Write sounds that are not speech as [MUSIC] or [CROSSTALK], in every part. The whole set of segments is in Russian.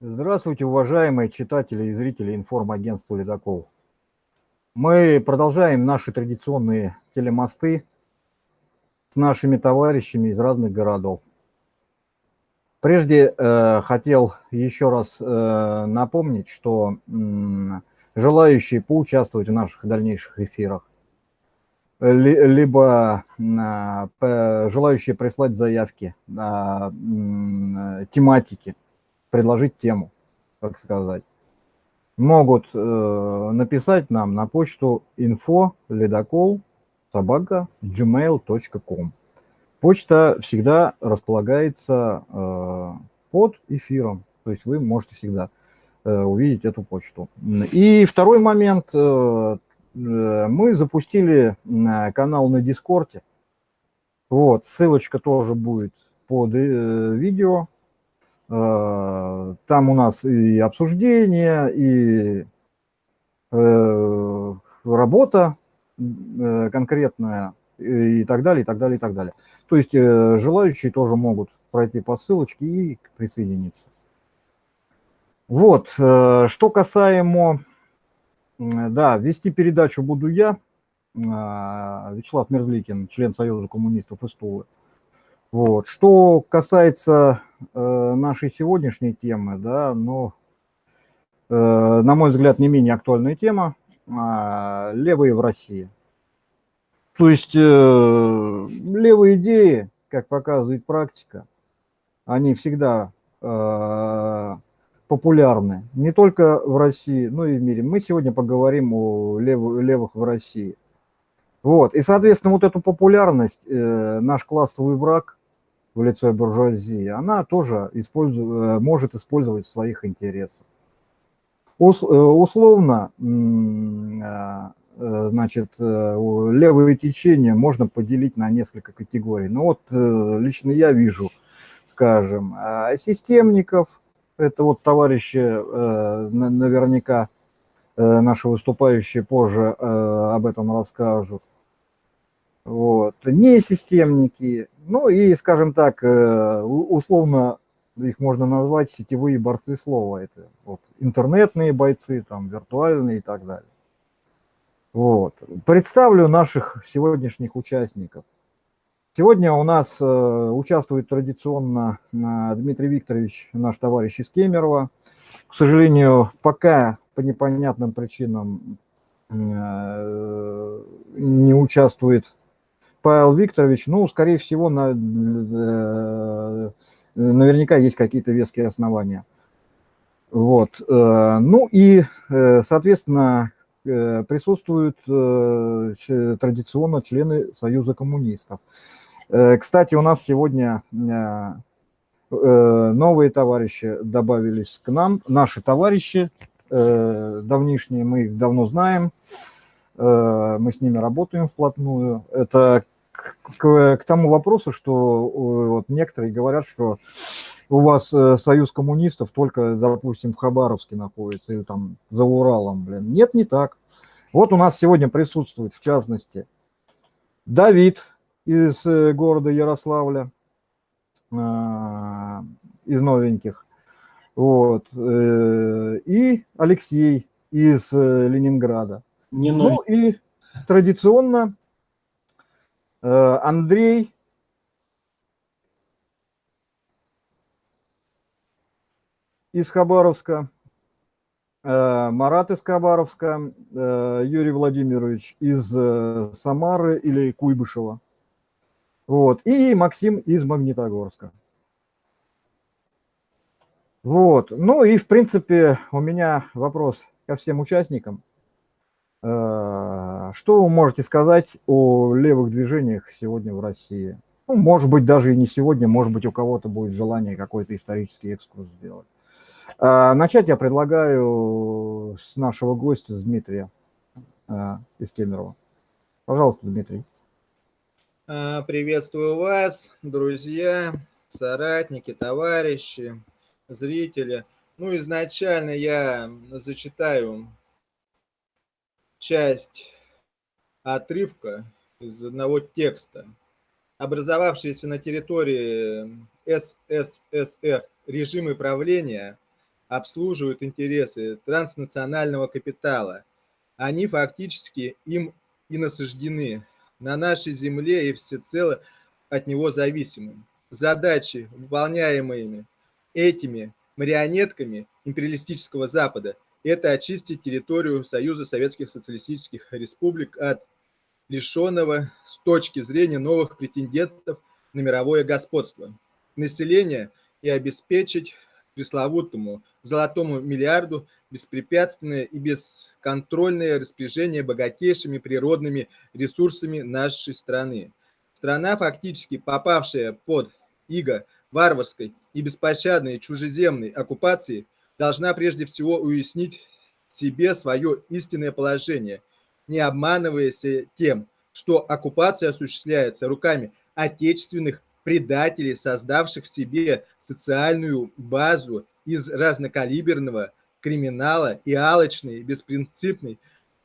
Здравствуйте, уважаемые читатели и зрители информагентства «Ледокол». Мы продолжаем наши традиционные телемосты с нашими товарищами из разных городов. Прежде э, хотел еще раз э, напомнить, что э, желающие поучаствовать в наших дальнейших эфирах, ли, либо э, желающие прислать заявки на э, тематики, предложить тему, так сказать, могут э, написать нам на почту info ледокол собака gmail.com. Почта всегда располагается э, под эфиром, то есть вы можете всегда э, увидеть эту почту. И второй момент, э, э мы запустили канал на Дискорде, вот, ссылочка тоже будет под э, видео, Э, там у нас и обсуждение, и э, работа э, конкретная, и так далее, и так далее, и так далее. То есть желающие тоже могут пройти по ссылочке и присоединиться. Вот, что касаемо, да, вести передачу буду я, Вячеслав Мерзликин, член Союза коммунистов из Тулы. Вот. Что касается э, нашей сегодняшней темы, да, ну, э, на мой взгляд, не менее актуальная тема э, – левые в России. То есть э, левые идеи, как показывает практика, они всегда э, популярны не только в России, но и в мире. Мы сегодня поговорим о лев, левых в России. Вот. И, соответственно, вот эту популярность э, наш классовый враг в лице буржуазии, она тоже использует, э, может использовать в своих интересах. Э, условно, э, значит, левое течение можно поделить на несколько категорий. Ну вот лично я вижу, скажем, системников, это вот товарищи наверняка наши выступающие позже об этом расскажут. Вот. Не системники, ну и, скажем так, э, условно их можно назвать сетевые борцы слова. Это вот, интернетные бойцы, там, виртуальные и так далее. Вот. Представлю наших сегодняшних участников. Сегодня у нас э, участвует традиционно э, Дмитрий Викторович, наш товарищ из Кемерово. К сожалению, пока по непонятным причинам не участвует Павел Викторович, ну, скорее всего, на, э, наверняка есть какие-то веские основания. Вот. Э, ну и, э, соответственно, присутствуют традиционно члены Союза коммунистов. Кстати, у нас сегодня новые товарищи добавились к нам, наши товарищи давнишние, мы их давно знаем. Э, мы с ними работаем вплотную. Это к, к, тому вопросу, что э, вот некоторые говорят, что у вас э, союз коммунистов только, допустим, в Хабаровске находится или там за Уралом, блин. Нет, не так. Вот у нас сегодня присутствует, в частности, Давид из города Ярославля, из новеньких, вот, и Алексей из Ленинграда. Не ну и традиционно э, Андрей из Хабаровска, э, Марат из Хабаровска, э, Юрий Владимирович из Самары или Куйбышева. Вот. И Максим из Магнитогорска. Вот. Ну и, в принципе, у меня вопрос ко всем участникам. Э, что вы можете сказать о левых движениях сегодня в России? Ну, может быть, даже и не сегодня, может быть, у кого-то будет желание какой-то исторический экскурс сделать. Э, начать я предлагаю с нашего гостя, с Дмитрия э, из Кемерово. Пожалуйста, Дмитрий. Приветствую вас, друзья, соратники, товарищи, зрители. Ну, изначально я зачитаю часть отрывка из одного текста. Образовавшиеся на территории СССР режимы правления обслуживают интересы транснационального капитала. Они фактически им и насаждены на нашей земле и всецело от него зависимы. Задачи, выполняемые этими марионетками империалистического Запада, это очистить территорию Союза Советских Социалистических Республик от лишенного с точки зрения новых претендентов на мировое господство. Население и обеспечить пресловутому золотому миллиарду беспрепятственное и бесконтрольное распоряжение богатейшими природными ресурсами нашей страны. Страна, фактически попавшая под иго варварской и беспощадной чужеземной оккупации, должна прежде всего уяснить себе свое истинное положение, не обманываясь тем, что оккупация осуществляется руками отечественных предателей, создавших себе социальную базу из разнокалиберного криминала и алочной, беспринципной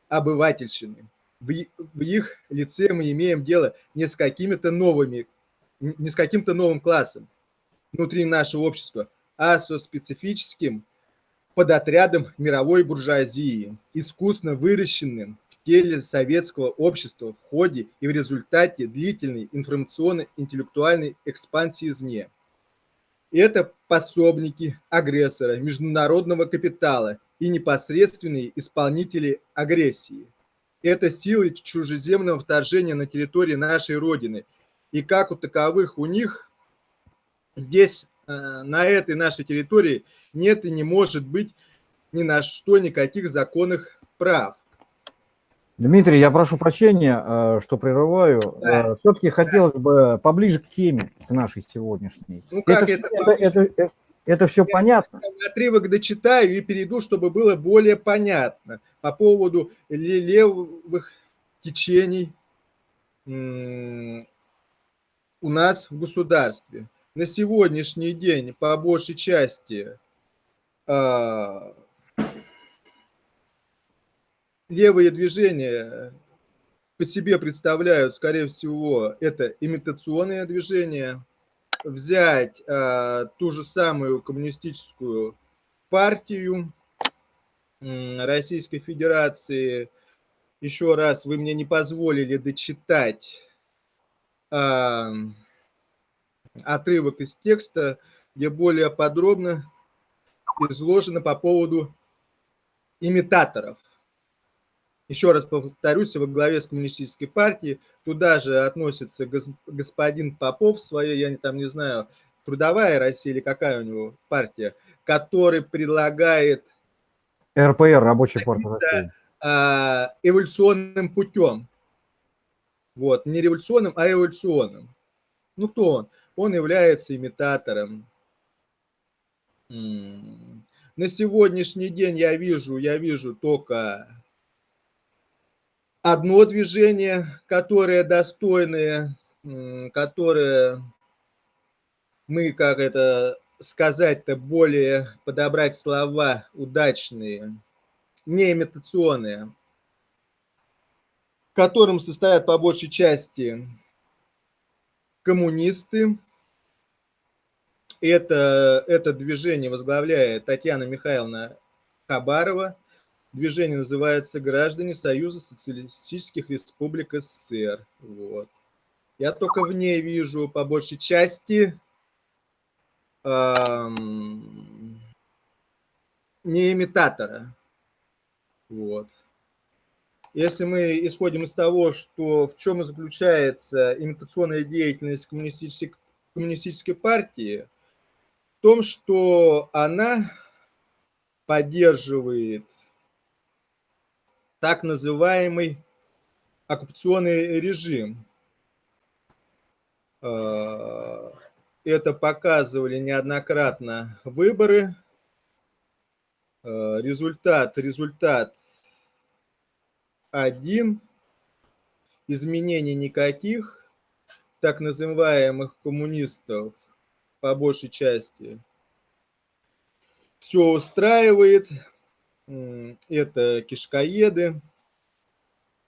обывательщины. В их лице мы имеем дело не с какими-то новыми, не с каким-то новым классом внутри нашего общества, а со специфическим подотрядом мировой буржуазии, искусно выращенным в теле советского общества в ходе и в результате длительной информационно-интеллектуальной экспансии извне. Это пособники агрессора, международного капитала и непосредственные исполнители агрессии. Это силы чужеземного вторжения на территории нашей Родины. И как у таковых у них здесь, э, на этой нашей территории, нет и не может быть ни на что никаких законных прав. Дмитрий, я прошу прощения, э, что прерываю. Да. Э, Все-таки хотелось бы поближе к теме, к нашей сегодняшней. Ну, как это, это, это, это, это все я понятно? Отрывок дочитаю и перейду, чтобы было более понятно по поводу левых течений у нас в государстве. На сегодняшний день, по большей части, левые движения по себе представляют, скорее всего, это имитационные движения. Взять э, ту же самую коммунистическую партию Российской Федерации. Еще раз, вы мне не позволили дочитать э, отрывок из текста, где более подробно изложено по поводу имитаторов – еще раз повторюсь, во главе с коммунистической партией, туда же относится господин Попов, своей, я там не знаю, трудовая Россия или какая у него партия, который предлагает... РПР, Рабочий партия России. А, эволюционным путем. Вот, не революционным, а эволюционным. Ну, кто он? Он является имитатором. На сегодняшний день я вижу, я вижу только одно движение, которое достойное, которое мы, как это сказать-то, более подобрать слова удачные, не имитационные, в котором состоят по большей части коммунисты. Это, это движение возглавляет Татьяна Михайловна Хабарова – Движение называется «Граждане Союза Социалистических Республик СССР». Вот. Я только в ней вижу по большей части эм, не имитатора. Вот. Если мы исходим из того, что в чем заключается имитационная деятельность коммунистической, коммунистической партии, том, что она поддерживает так называемый оккупационный режим. А, это показывали неоднократно выборы. А, результат, результат один. Изменений никаких. Так называемых коммунистов по большей части все устраивает это кишкоеды.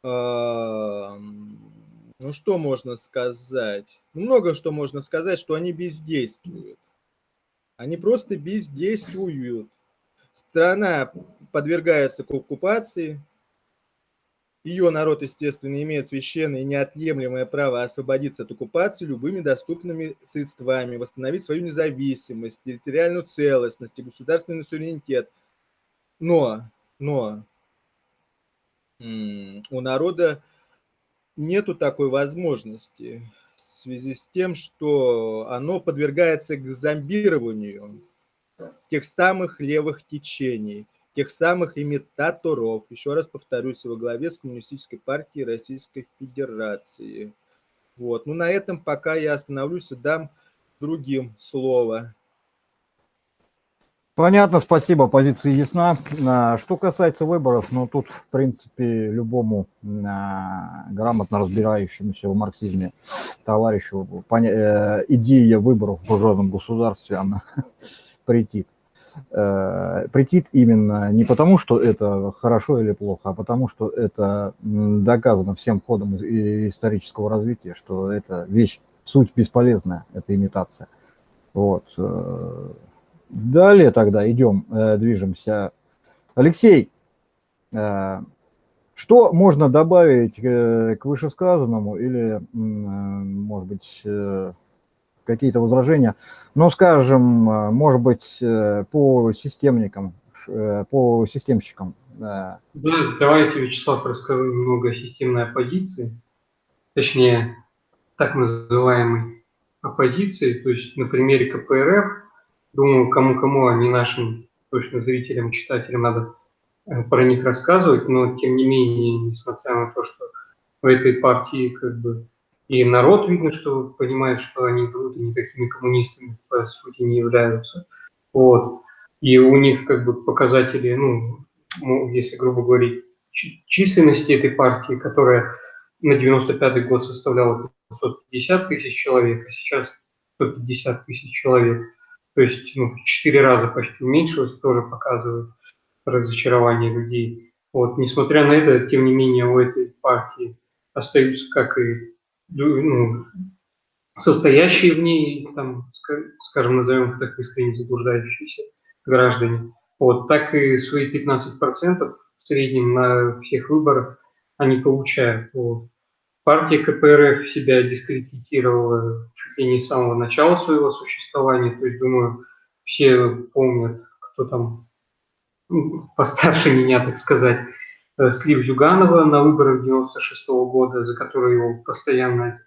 А, ну, что можно сказать? Ну, много что можно сказать, что они бездействуют. Они просто бездействуют. Страна подвергается оккупации, ее народ, естественно, имеет священное и неотъемлемое право освободиться от оккупации любыми доступными средствами, восстановить свою независимость, территориальную целостность и государственный суверенитет. Но, но у народа нету такой возможности в связи с тем, что оно подвергается к зомбированию тех самых левых течений – тех самых имитаторов, еще раз повторюсь, во главе с Коммунистической партией Российской Федерации. Вот. Ну, на этом пока я остановлюсь и дам другим слово. Понятно, спасибо, позиция ясна. А, что касается выборов, ну тут, в принципе, любому а, грамотно разбирающемуся в марксизме товарищу э, идея выборов в буржуазном государстве, она [LAUGHS] претит э, претит именно не потому, что это хорошо или плохо, а потому, что это доказано всем ходом исторического развития, что это вещь, суть бесполезная, это имитация. Вот. Э, далее тогда идем, э, движемся. Алексей, э, что можно добавить к вышесказанному или, может быть, какие-то возражения. Но, скажем, э, может быть, э, по системникам, э, по системщикам. Да, давайте, Вячеслав, расскажу немного о системной оппозиции, точнее, так называемой оппозиции, то есть на примере КПРФ, думаю, кому-кому, а не нашим точно зрителям, читателям надо про них рассказывать, но тем не менее, несмотря на то, что в этой партии как бы и народ, видно, что понимает, что они вроде никакими коммунистами, по сути, не являются. Вот. И у них как бы показатели, ну, если грубо говорить, численности этой партии, которая на 95-й год составляла 550 тысяч человек, а сейчас 150 тысяч человек. То есть ну, в 4 раза почти уменьшилось, тоже показывает разочарование людей. Вот, несмотря на это, тем не менее, у этой партии остаются, как и ну, состоящие в ней, там, скажем, назовем их так искренне заблуждающиеся граждане, вот, так и свои 15% в среднем на всех выборах они получают. Вот. Партия КПРФ себя дискредитировала чуть ли не с самого начала своего существования, то есть, думаю, все помнят, кто там ну, постарше меня, так сказать, слив Зюганова на выборах 96 -го года, за которые его постоянно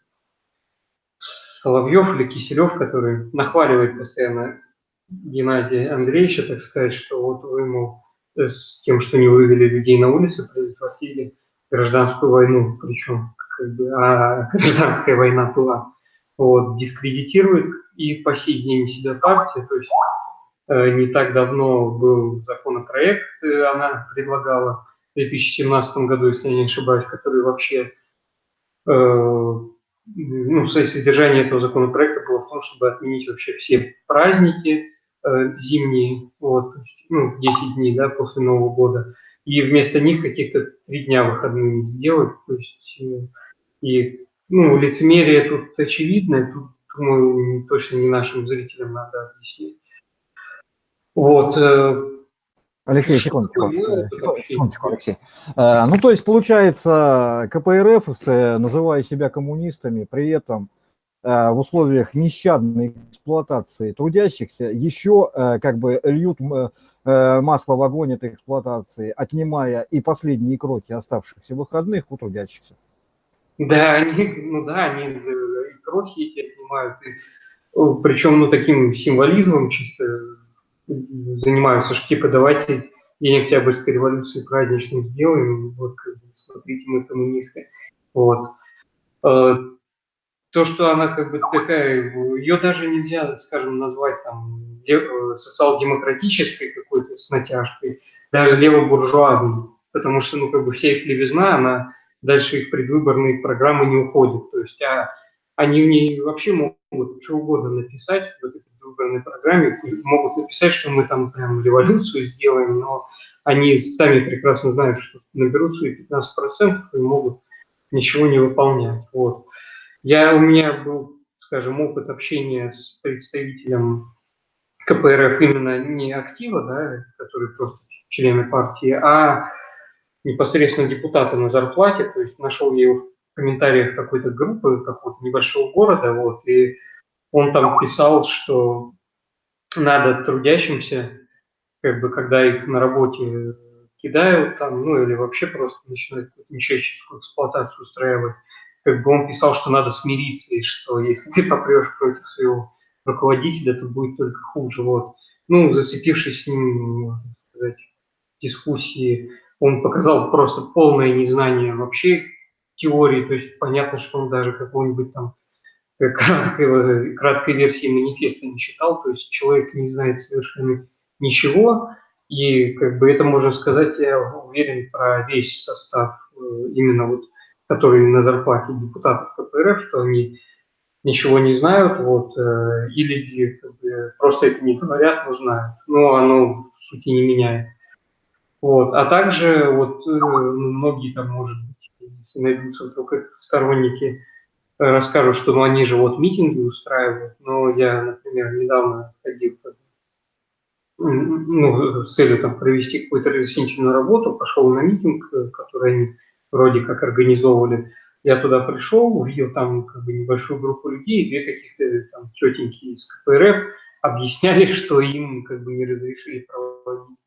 Соловьев или Киселев, который нахваливает постоянно Геннадия Андреевича, так сказать, что вот вы ему э, с тем, что не вывели людей на улицы, предотвратили гражданскую войну, причем как бы, а [LAUGHS] гражданская война была, вот, дискредитирует и по сей день себя партия, то есть э, не так давно был законопроект, э, она предлагала 2017 году, если я не ошибаюсь, который вообще, э, ну, содержание этого законопроекта было в том, чтобы отменить вообще все праздники э, зимние, вот, ну, 10 дней, да, после Нового года, и вместо них каких-то три дня выходными сделать, то есть, э, и, ну, лицемерие тут очевидное, тут, думаю, точно не нашим зрителям надо объяснить. Вот, э, Алексей, секундочку, секундочку, Алексей. Э, ну, то есть, получается, КПРФ, называя себя коммунистами, при этом э, в условиях нещадной эксплуатации трудящихся еще э, как бы льют масло в огонь этой эксплуатации, отнимая и последние крохи оставшихся выходных у трудящихся. Да, они, ну да, они и крохи эти отнимают, и, причем ну, таким символизмом чисто занимаются, что типа давайте День Октябрьской революции праздничным сделаем, вот, смотрите, мы коммунисты. Вот. Э, то, что она как бы такая, ее даже нельзя, скажем, назвать там э, социал-демократической какой-то с натяжкой, даже левобуржуазной, потому что, ну, как бы вся их левизна, она дальше их предвыборные программы не уходит. То есть, а они в ней вообще могут что угодно написать в этой выборной программе могут написать, что мы там прям революцию сделаем, но они сами прекрасно знают, что наберут свои 15% и могут ничего не выполнять. Вот. Я, у меня был, скажем, опыт общения с представителем КПРФ именно не актива, да, которые просто члены партии, а непосредственно депутаты на зарплате, то есть нашел я его в комментариях какой-то группы, какого-то небольшого города, вот, и он там писал, что надо трудящимся, как бы, когда их на работе кидают там, ну, или вообще просто начинают нечеловеческую эксплуатацию устраивать, как бы он писал, что надо смириться, и что если ты попрешь против своего руководителя, то будет только хуже, вот. Ну, зацепившись с ним, сказать, дискуссии, он показал просто полное незнание вообще теории, то есть понятно, что он даже какого-нибудь там краткой, краткой версии манифеста не читал, то есть человек не знает совершенно ничего, и как бы это можно сказать, я уверен, про весь состав э, именно вот, который на зарплате депутатов КПРФ, что они ничего не знают, вот, э, или как бы, просто это не говорят, но знают, но оно в сути не меняет. Вот. А также вот э, ну, многие там, может быть, найдутся только сторонники, э, расскажут, что ну, они же вот митинги устраивают. Но я, например, недавно ходил ну, с целью там, провести какую-то разъяснительную работу, пошел на митинг, э, который они вроде как организовывали. Я туда пришел, увидел там как бы небольшую группу людей, две каких-то там тетеньки из КПРФ объясняли, [LAUGHS] что им как бы не разрешили проводить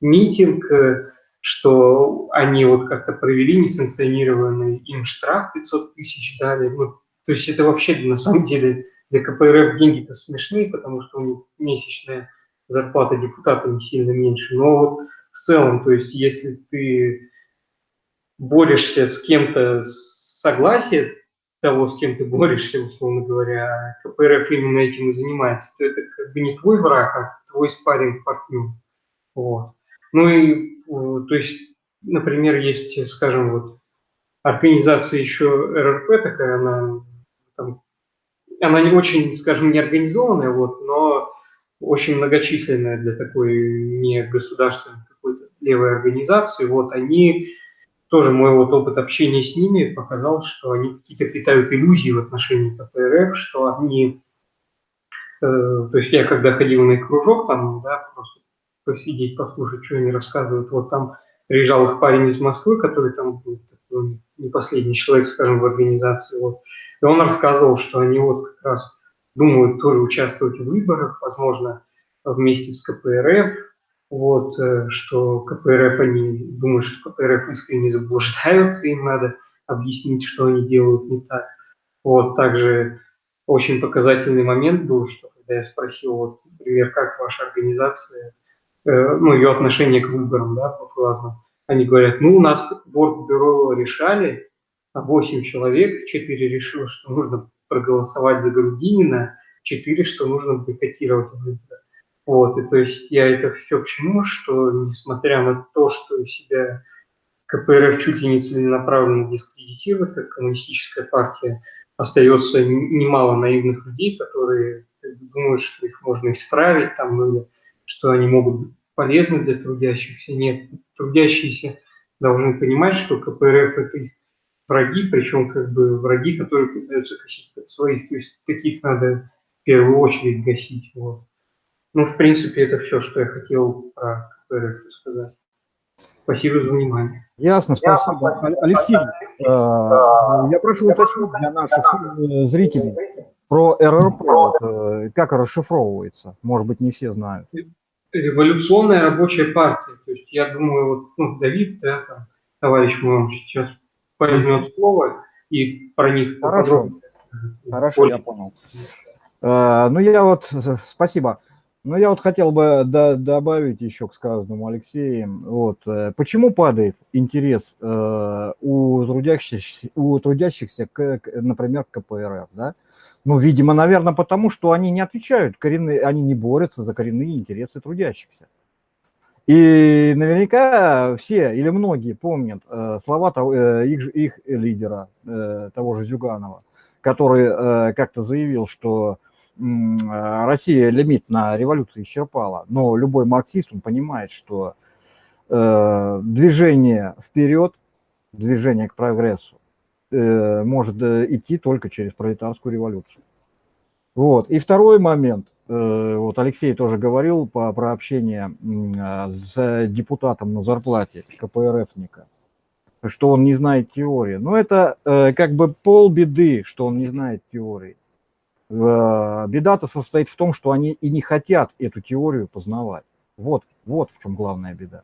митинг, э, что они вот как-то провели несанкционированный, им штраф 500 тысяч дали. Ну, то есть это вообще на самом деле для КПРФ деньги-то смешные, потому что у них месячная зарплата депутата не сильно меньше. Но вот в целом, то есть если ты борешься с кем-то согласие того, с кем ты борешься, условно говоря, а КПРФ именно этим и занимается, то это как бы не твой враг, а твой спарринг партнер. Вот. Ну и, то есть, например, есть, скажем, вот организация еще РРП такая, она, там, она не очень, скажем, не организованная, вот, но очень многочисленная для такой не государственной какой-то левой организации. Вот они тоже мой вот опыт общения с ними показал, что они какие-то питают иллюзии в отношении КПРФ, что они, э, то есть я когда ходил на их кружок, там, да, просто посидеть, послушать, что они рассказывают. Вот там приезжал их парень из Москвы, который там был не последний человек, скажем, в организации. Вот. И он рассказывал, что они вот как раз думают тоже участвовать в выборах, возможно, вместе с КПРФ, вот, э, что КПРФ, они думают, что КПРФ искренне заблуждаются, им надо объяснить, что они делают не так. Вот, также очень показательный момент был, что когда я спросил, вот, например, как ваша организация ну, ее отношение к выборам, да, буржуазным. Они говорят, ну, у нас бюро решали, а 8 человек, 4 решило, что нужно проголосовать за Грудинина, 4, что нужно бойкотировать выборы. Вот, и то есть я это все к чему, что несмотря на то, что себя КПРФ чуть ли не целенаправленно дискредитирует, как коммунистическая партия, остается немало наивных людей, которые думают, что их можно исправить, там, ну, или что они могут быть полезны для трудящихся. Нет, трудящиеся должны понимать, что КПРФ – это их враги, причем как бы враги, которые пытаются косить под своих. То есть таких надо в первую очередь гасить. Вот. Ну, в принципе, это все, что я хотел про КПРФ сказать. Спасибо за внимание. Ясно, спасибо. Алексей, э, я прошу уточнить для наших э, зрителей про РРП, э, как расшифровывается. Может быть, не все знают революционная рабочая партия. То есть я думаю, вот ну, Давид, да, там, товарищ мой, сейчас возьмет слово и про них Хорошо, Хорошо я понял. Uh, ну, я вот, спасибо. Ну, я вот хотел бы до, добавить еще к сказанному Алексеем. Вот, э, почему падает интерес э, у трудящихся, у трудящихся к, к, например, к КПРФ, да? Ну, видимо, наверное, потому что они не отвечают, коренные, они не борются за коренные интересы трудящихся. И наверняка все или многие помнят э, слова того, э, их, их лидера, э, того же Зюганова, который э, как-то заявил, что э, Россия лимит на революцию исчерпала. Но любой марксист, он понимает, что э, движение вперед, движение к прогрессу, может э, идти только через пролетарскую революцию. Вот. И второй момент, э, вот Алексей тоже говорил по, про общение а, с депутатом на зарплате КПРФника, что он не знает теории. Но это э, как бы полбеды, что он не знает теории. Э, беда-то состоит в том, что они и не хотят эту теорию познавать. Вот, вот в чем главная беда.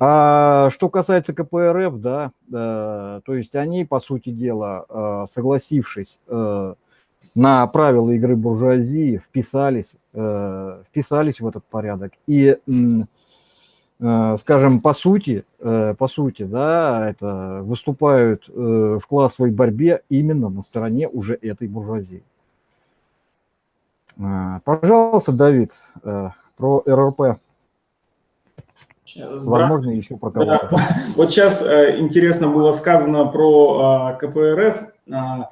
А что касается КПРФ, да, э, то есть они, по сути дела, э, согласившись э, на правила игры буржуазии, вписались, э, вписались в этот порядок. И, э, скажем, по сути, э, по сути, да, это выступают э, в классовой борьбе именно на стороне уже этой буржуазии. Э, пожалуйста, Давид, э, про РРП. Возможно, еще про кого-то. Да. [LAUGHS] Вот сейчас э, интересно было сказано про э, КПРФ. Э,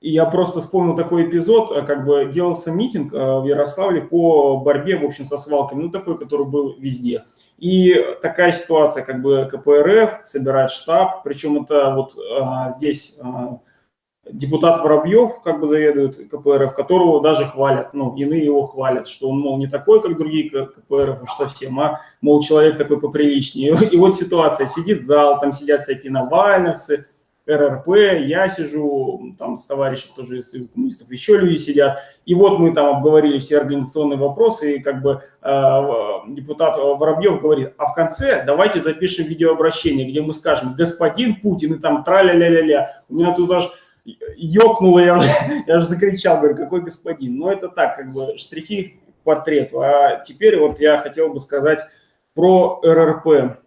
и я просто вспомнил такой эпизод, э, как бы делался митинг э, в Ярославле по борьбе, в общем, со свалками, ну такой, который был везде. И такая ситуация, как бы КПРФ собирает штаб, причем это вот э, здесь депутат Воробьев как бы заведует КПРФ, которого даже хвалят, ну, иные его хвалят, что он, мол, не такой, как другие КПРФ уж совсем, а, мол, человек такой поприличнее. [LAUGHS] И вот ситуация, сидит зал, там сидят всякие навальновцы, РРП, я сижу, там с товарищем тоже из Союза коммунистов, еще люди сидят. И вот мы там обговорили все организационные вопросы, и как бы э, депутат Воробьев говорит, а в конце давайте запишем видеообращение, где мы скажем, господин Путин, и там траля-ля-ля-ля. У меня тут аж ёкнуло, я, я же закричал, говорю, какой господин. Но это так, как бы штрихи к портрету. А теперь вот я хотел бы сказать про РРП.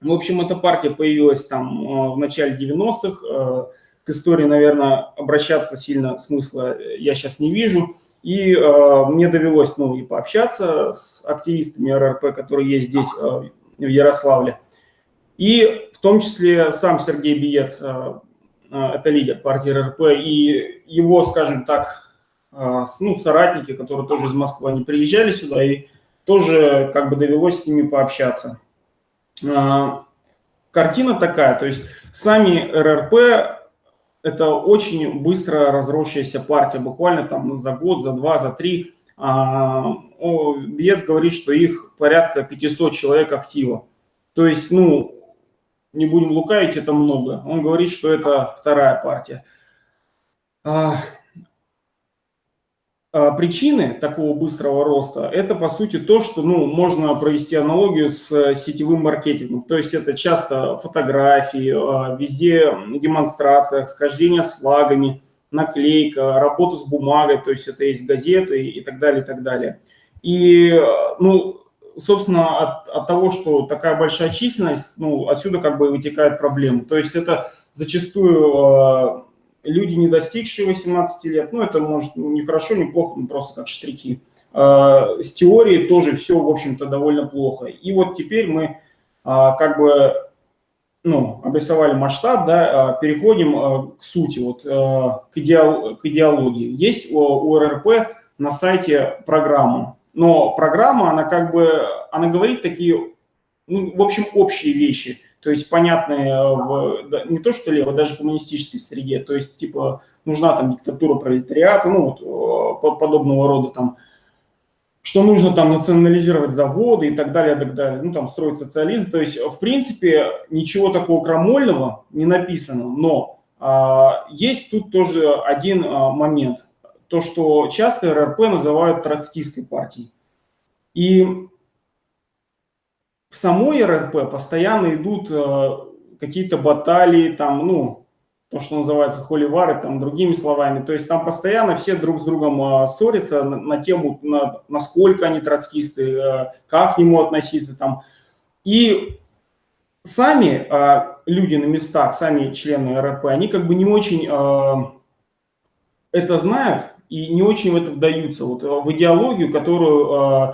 В общем, эта партия появилась там э, в начале 90-х. Э, к истории, наверное, обращаться сильно смысла я сейчас не вижу. И э, мне довелось ну, и пообщаться с активистами РРП, которые есть здесь, э, в Ярославле. И в том числе сам Сергей Биец э, это лидер партии РРП, и его, скажем так, а, ну, соратники, которые тоже из Москвы, они приезжали сюда, и тоже как бы довелось с ними пообщаться. А, картина такая, то есть сами РРП это очень быстро разросшаяся партия, буквально там за год, за два, за три. Биец говорит, что их порядка 500 человек актива. То есть, ну, не будем лукавить, это много. Он говорит, что это вторая партия. А, а, причины такого быстрого роста – это, по сути, то, что ну, можно провести аналогию с сетевым маркетингом. То есть это часто фотографии, а, везде демонстрация, схождение с флагами, наклейка, работа с бумагой, то есть это есть газеты и так далее, и так далее. И, ну, собственно, от, от того, что такая большая численность, ну, отсюда как бы вытекает проблема. То есть это зачастую э, люди, не достигшие 18 лет, ну, это может не хорошо, не плохо, ну, просто как штрихи. Э, с теорией тоже все, в общем-то, довольно плохо. И вот теперь мы э, как бы ну, обрисовали масштаб, да, переходим к сути, вот, к, идеол, к идеологии. Есть у, РРП на сайте программа но программа, она как бы, она говорит такие, ну, в общем, общие вещи, то есть понятные в, не то что лево, даже коммунистической среде, то есть типа нужна там диктатура пролетариата, ну, вот, подобного рода там, что нужно там национализировать заводы и так далее, и так далее, ну, там строить социализм, то есть, в принципе, ничего такого крамольного не написано, но а, есть тут тоже один а, момент – то, что часто РРП называют троцкистской партией. И в самой РРП постоянно идут э, какие-то баталии, там, ну, то, что называется холивары, там, другими словами. То есть там постоянно все друг с другом э, ссорятся на, на тему, на, насколько они троцкисты, э, как к нему относиться. Там. И сами люди на местах, сами члены РРП, они как бы не очень это знают, и не очень в это вдаются, вот э, в идеологию, которую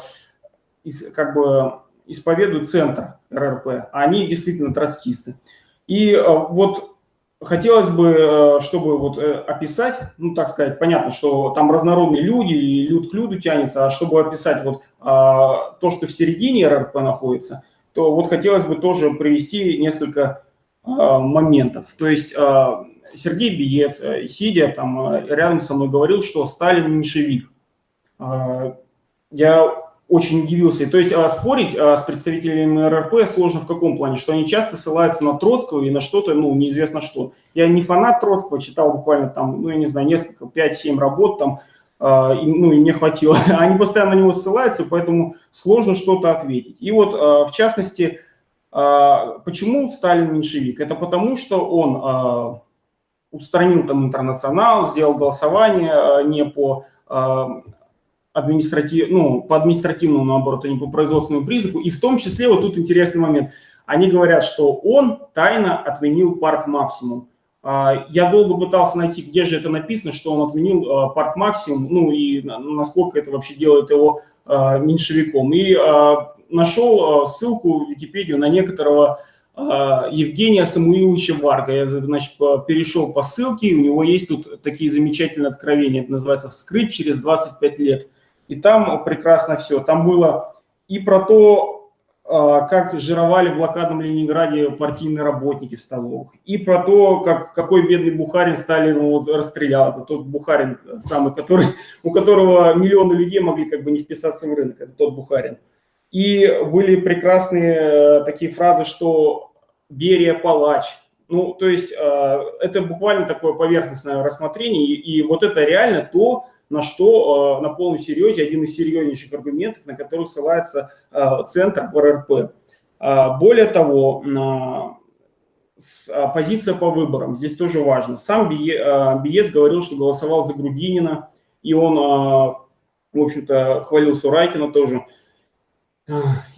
э, как бы исповедует центр РРП. Они действительно троцкисты. И э, вот хотелось бы, чтобы вот описать, ну, так сказать, понятно, что там разнородные люди, и люд к люду тянется, а чтобы описать вот то, что в середине РРП находится, то вот хотелось бы тоже привести несколько моментов. То есть Сергей Биец, сидя там рядом со мной, говорил, что Сталин меньшевик. Я очень удивился. То есть а, спорить а, с представителями РРП сложно в каком плане? Что они часто ссылаются на Троцкого и на что-то, ну, неизвестно что. Я не фанат Троцкого, читал буквально там, ну, я не знаю, несколько, 5-7 работ там, а, и, ну, и мне хватило. [LAUGHS] Они постоянно на него ссылаются, поэтому сложно что-то ответить. И вот, а, в частности, а, почему Сталин меньшевик? Это потому, что он а, устранил там интернационал, сделал голосование а, не по... А, административ, ну, по административному, наоборот, а не по производственному признаку. И в том числе, вот тут интересный момент, они говорят, что он тайно отменил парк максимум. А, я долго пытался найти, где же это написано, что он отменил а, парк максимум, ну и насколько это вообще делает его меньшевиком. И нашел ссылку в Википедию на некоторого Евгения Самуиловича Варга. Я, значит, перешел по ссылке, у него есть тут такие замечательные откровения, это называется «Вскрыть через 25 лет». И там прекрасно все. Там было и про то, а, как жировали в блокадном Ленинграде партийные работники в столовых, и про то, как, какой бедный Бухарин Сталин его расстрелял. Это тот Бухарин самый, который, [LAUGHS] у которого миллионы людей могли как бы не вписаться в рынок. Это тот Бухарин. И были прекрасные э, такие фразы, что Берия палач. Ну, то есть э, это буквально такое поверхностное рассмотрение, и, вот это реально то, на что э, на полном серьезе, один из серьезнейших аргументов, на который ссылается э, центр в РРП. Более того, позиция по выборам, здесь тоже важно. Сам Биец говорил, что голосовал за Грудинина, и он, в общем-то, хвалил Сурайкина тоже.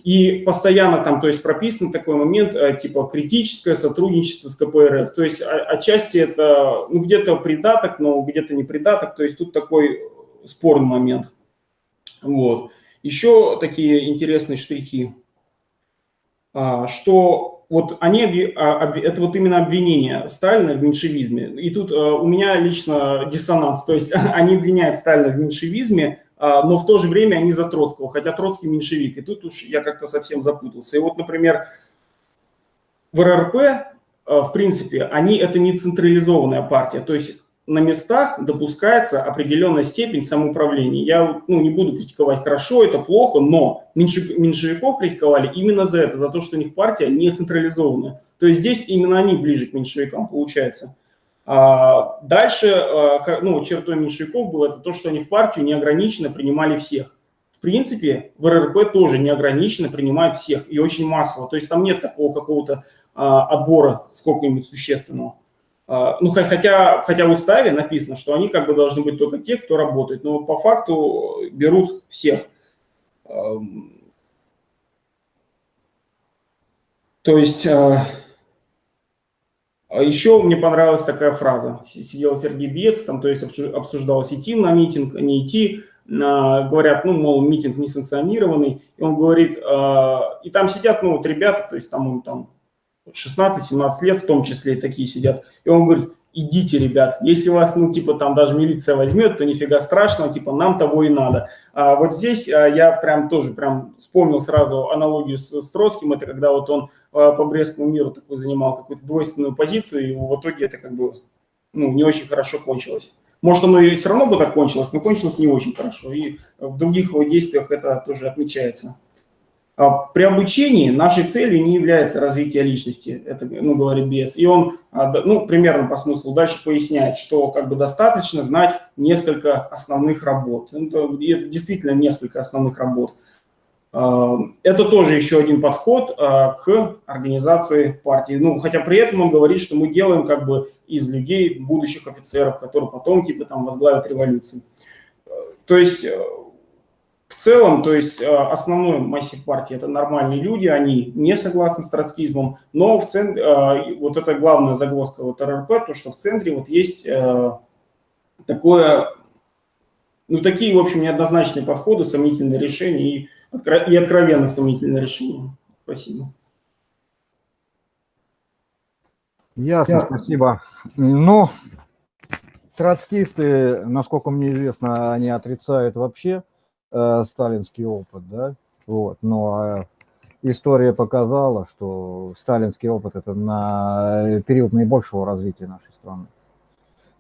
И постоянно там, то есть прописан такой момент, типа критическое сотрудничество с КПРФ. То есть отчасти это, ну, где-то придаток, но где-то не придаток. То есть тут такой спорный момент. Вот. Еще такие интересные штрихи, а, что вот они, а, это вот именно обвинение Сталина в меньшевизме. И тут у меня лично диссонанс, то есть [LAUGHS] они обвиняют Сталина в меньшевизме, но в то же время они за Троцкого, хотя Троцкий меньшевик. И тут уж я как-то совсем запутался. И вот, например, в РРП, в принципе, они это не централизованная партия, то есть на местах допускается определенная степень самоуправления. Я ну, не буду критиковать хорошо, это плохо, но меньшевиков критиковали именно за это, за то, что у них партия не централизованная. То есть здесь именно они ближе к меньшевикам получается. А дальше а, ну, чертой меньшевиков было это то, что они в партию неограниченно принимали всех. В принципе, в РРП тоже неограниченно принимают всех и очень массово. То есть там нет такого какого-то а, отбора сколько-нибудь существенного. Ну, хотя, хотя в уставе написано, что они как бы должны быть только те, кто работает, но по факту берут всех. То есть, еще мне понравилась такая фраза. Сидел Сергей Бец, там, то есть обсуждалось идти на митинг, не идти. Говорят, ну, мол, митинг несанкционированный. И он говорит, и там сидят, ну, вот ребята, то есть там он там 16-17 лет в том числе такие сидят. И он говорит, идите, ребят, если вас, ну, типа, там даже милиция возьмет, то нифига страшного, типа, нам того и надо. А вот здесь а, я прям тоже прям вспомнил сразу аналогию с, с Троцким, это когда вот он а, по Брестскому миру такой занимал какую-то двойственную позицию, и в итоге это как бы, ну, не очень хорошо кончилось. Может, оно и все равно бы так кончилось, но кончилось не очень хорошо, и в других его действиях это тоже отмечается. А при обучении нашей целью не является развитие личности, это ну, говорит Бес. И он а, ну, примерно по смыслу дальше поясняет, что как бы достаточно знать несколько основных работ. Это действительно несколько основных работ. А, это тоже еще один подход к организации партии. Ну, хотя при этом он говорит, что мы делаем как бы из людей будущих офицеров, которые потом типа там возглавят революцию. То есть в целом, то есть э, основной массив партии – это нормальные люди, они не согласны с троцкизмом, но в центре, э, вот это главная загвоздка вот РРП, то, что в центре вот есть э, такое, ну такие, в общем, неоднозначные подходы, сомнительные решения и, и откровенно сомнительные решения. Спасибо. Ясно, Ясно. спасибо. Ну, троцкисты, насколько мне известно, они отрицают вообще э, сталинский опыт, да, вот, но э, история показала, что сталинский опыт это на период наибольшего развития нашей страны.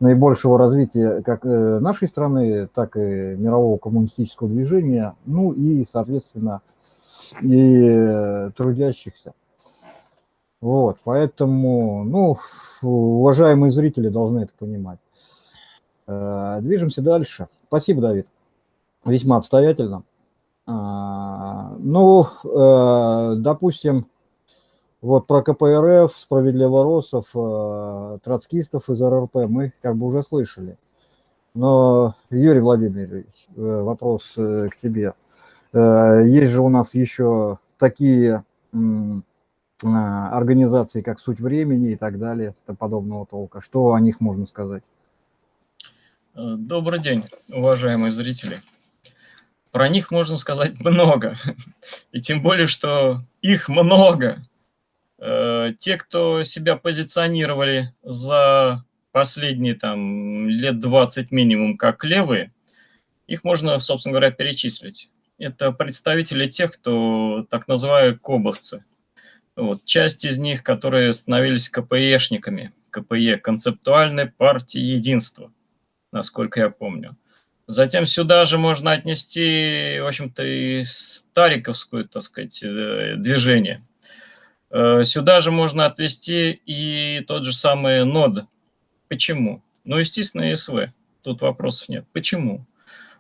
Наибольшего развития как э, нашей страны, так и мирового коммунистического движения, ну и, соответственно, и трудящихся. Вот, поэтому, ну, уважаемые зрители должны это понимать. Э, движемся дальше. Спасибо, Давид. Весьма обстоятельно. А, ну, э, допустим, вот про КПРФ, справедливоросов, э, троцкистов из РРП мы как бы уже слышали. Но, Юрий Владимирович, э, вопрос э, к тебе. Есть же у нас еще такие организации, как «Суть времени» и так далее, подобного толка. Что о них можно сказать? Добрый день, уважаемые зрители. Про них можно сказать много. [LAUGHS] И тем более, что их много. Э, те, кто себя позиционировали за последние там лет 20 минимум как левые, их можно, собственно говоря, перечислить. Это представители тех, кто так называют кобовцы. Вот. Часть из них, которые становились КПЕшниками, КПЕ, концептуальной партии единства, насколько я помню. Затем сюда же можно отнести, в общем-то, и стариковскую, так сказать, э, движение – сюда же можно отвести и тот же самый нод. Почему? Ну, естественно, СВ. Тут вопросов нет. Почему?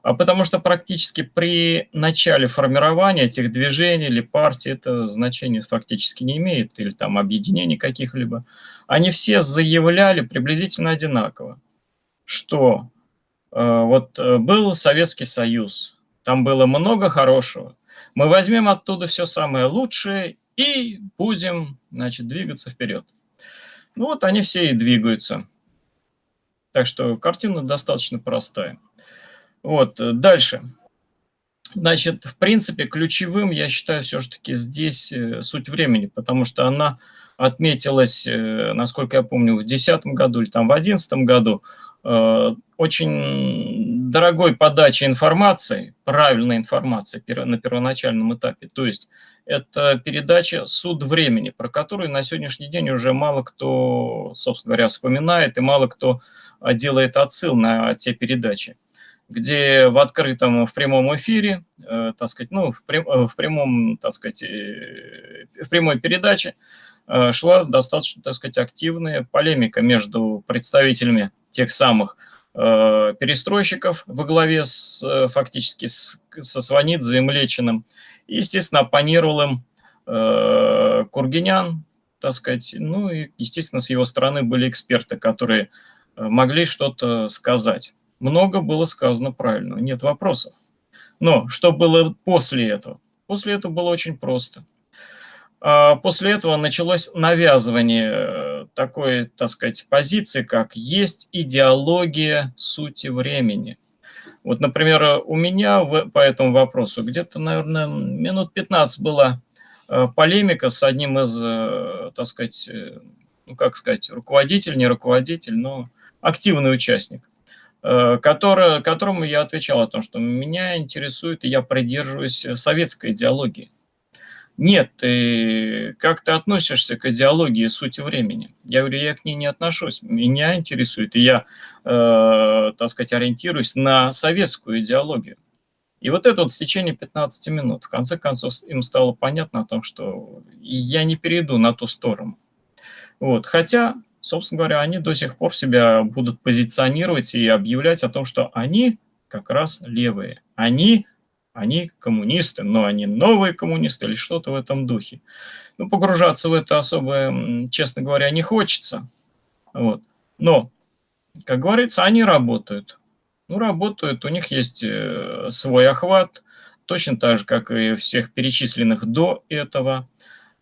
А потому что практически при начале формирования этих движений или партий это значение фактически не имеет, или там объединений каких-либо, они все заявляли приблизительно одинаково, что э, вот э, был Советский Союз, там было много хорошего, мы возьмем оттуда все самое лучшее и будем, значит, двигаться вперед. Ну вот они все и двигаются. Так что картина достаточно простая. Вот, дальше. Значит, в принципе, ключевым, я считаю, все-таки здесь э, суть времени, потому что она отметилась, э, насколько я помню, в 2010 году или там в 2011 году э, очень дорогой подачей информации, правильной информации на первоначальном этапе. То есть это передача «Суд времени», про которую на сегодняшний день уже мало кто, собственно говоря, вспоминает, и мало кто а, делает отсыл на те передачи где в открытом, в прямом эфире, э, так сказать, ну, в, прям, э, в прямом, так сказать, э, в прямой передаче э, шла достаточно, так сказать, активная полемика между представителями тех самых э, перестройщиков во главе с, э, фактически с, со Сванидзе и Млечиным, и, естественно, оппонировал им э, Кургинян, так сказать, ну и, естественно, с его стороны были эксперты, которые э, могли что-то сказать. Много было сказано правильно, нет вопросов. Но что было после этого? После этого было очень просто. А после этого началось навязывание э, такой, так сказать, позиции, как есть идеология сути времени. Вот, например, у меня в, по этому вопросу где-то, наверное, минут 15 была э, полемика с одним из, э, так сказать, э, ну, как сказать, руководитель, не руководитель, но активный участник, который, которому я отвечал о том, что меня интересует, и я придерживаюсь советской идеологии. Нет, ты как ты относишься к идеологии сути времени? Я говорю, я к ней не отношусь. Меня интересует, и я, э, так сказать, ориентируюсь на советскую идеологию. И вот это вот в течение 15 минут, в конце концов, им стало понятно о том, что я не перейду на ту сторону. Вот. Хотя, собственно говоря, они до сих пор себя будут позиционировать и объявлять о том, что они как раз левые. Они они коммунисты, но они новые коммунисты или что-то в этом духе. Ну, погружаться в это особо, честно говоря, не хочется. Вот. Но, как говорится, они работают. Ну, работают, у них есть э, свой охват, точно так же, как и всех перечисленных до этого.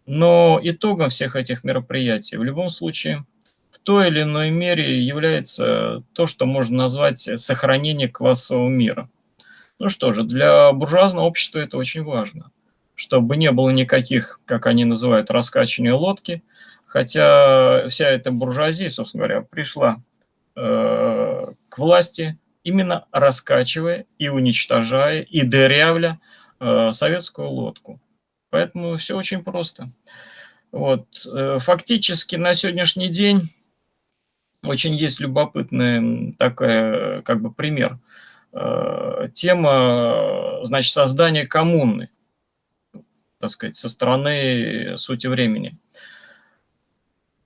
Но итогом всех этих мероприятий в любом случае в той или иной мере является то, что можно назвать сохранение классового мира – ну что же, для буржуазного общества это очень важно, чтобы не было никаких, как они называют, раскачивания лодки, хотя вся эта буржуазия, собственно говоря, пришла э, к власти именно раскачивая и уничтожая, и дырявля э, советскую лодку. Поэтому все очень просто. Вот. Э, фактически на сегодняшний день очень есть любопытный такой как бы пример. Тема, значит, создания коммуны, так сказать, со стороны сути времени.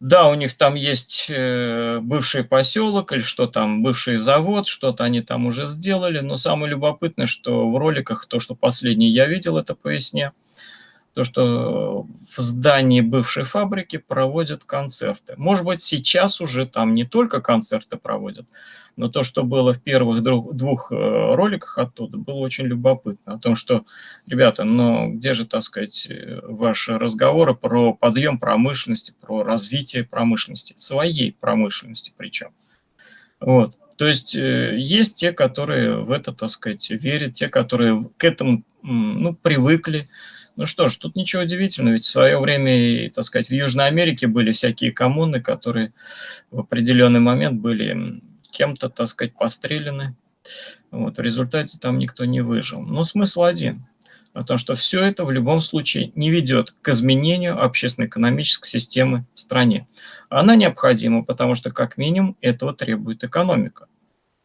Да, у них там есть э, бывший поселок или что там, бывший завод, что-то они там уже сделали, но самое любопытное, что в роликах, то, что последний я видел, это по весне, то, что в здании бывшей фабрики проводят концерты. Может быть, сейчас уже там не только концерты проводят, но то, что было в первых двух э, роликах оттуда, было очень любопытно. О том, что, ребята, ну где же, так сказать, э, ваши разговоры про подъем промышленности, про развитие промышленности, своей промышленности причем. Вот. То есть э, есть те, которые в это, так сказать, верят, те, которые к этому ну, привыкли. Ну что ж, тут ничего удивительного, ведь в свое время, так сказать, в Южной Америке были всякие коммуны, которые в определенный момент были кем-то, так сказать, постреляны. Вот, в результате там никто не выжил. Но смысл один – о том, что все это в любом случае не ведет к изменению общественно-экономической системы в стране. Она необходима, потому что как минимум этого требует экономика.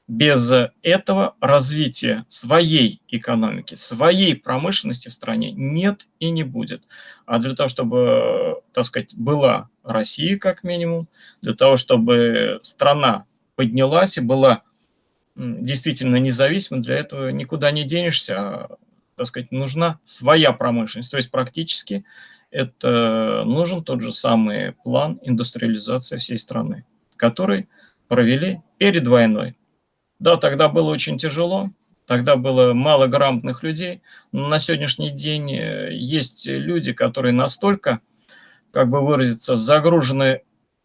Без этого развития своей экономики, своей промышленности в стране нет и не будет. А для того, чтобы, так сказать, была Россия как минимум, для того, чтобы страна поднялась и была действительно независима, для этого никуда не денешься, а, так сказать, нужна своя промышленность. То есть практически это нужен тот же самый план индустриализации всей страны, который провели перед войной. Да, тогда было очень тяжело, тогда было мало грамотных людей, но на сегодняшний день э, есть люди, которые настолько, как бы выразиться, загружены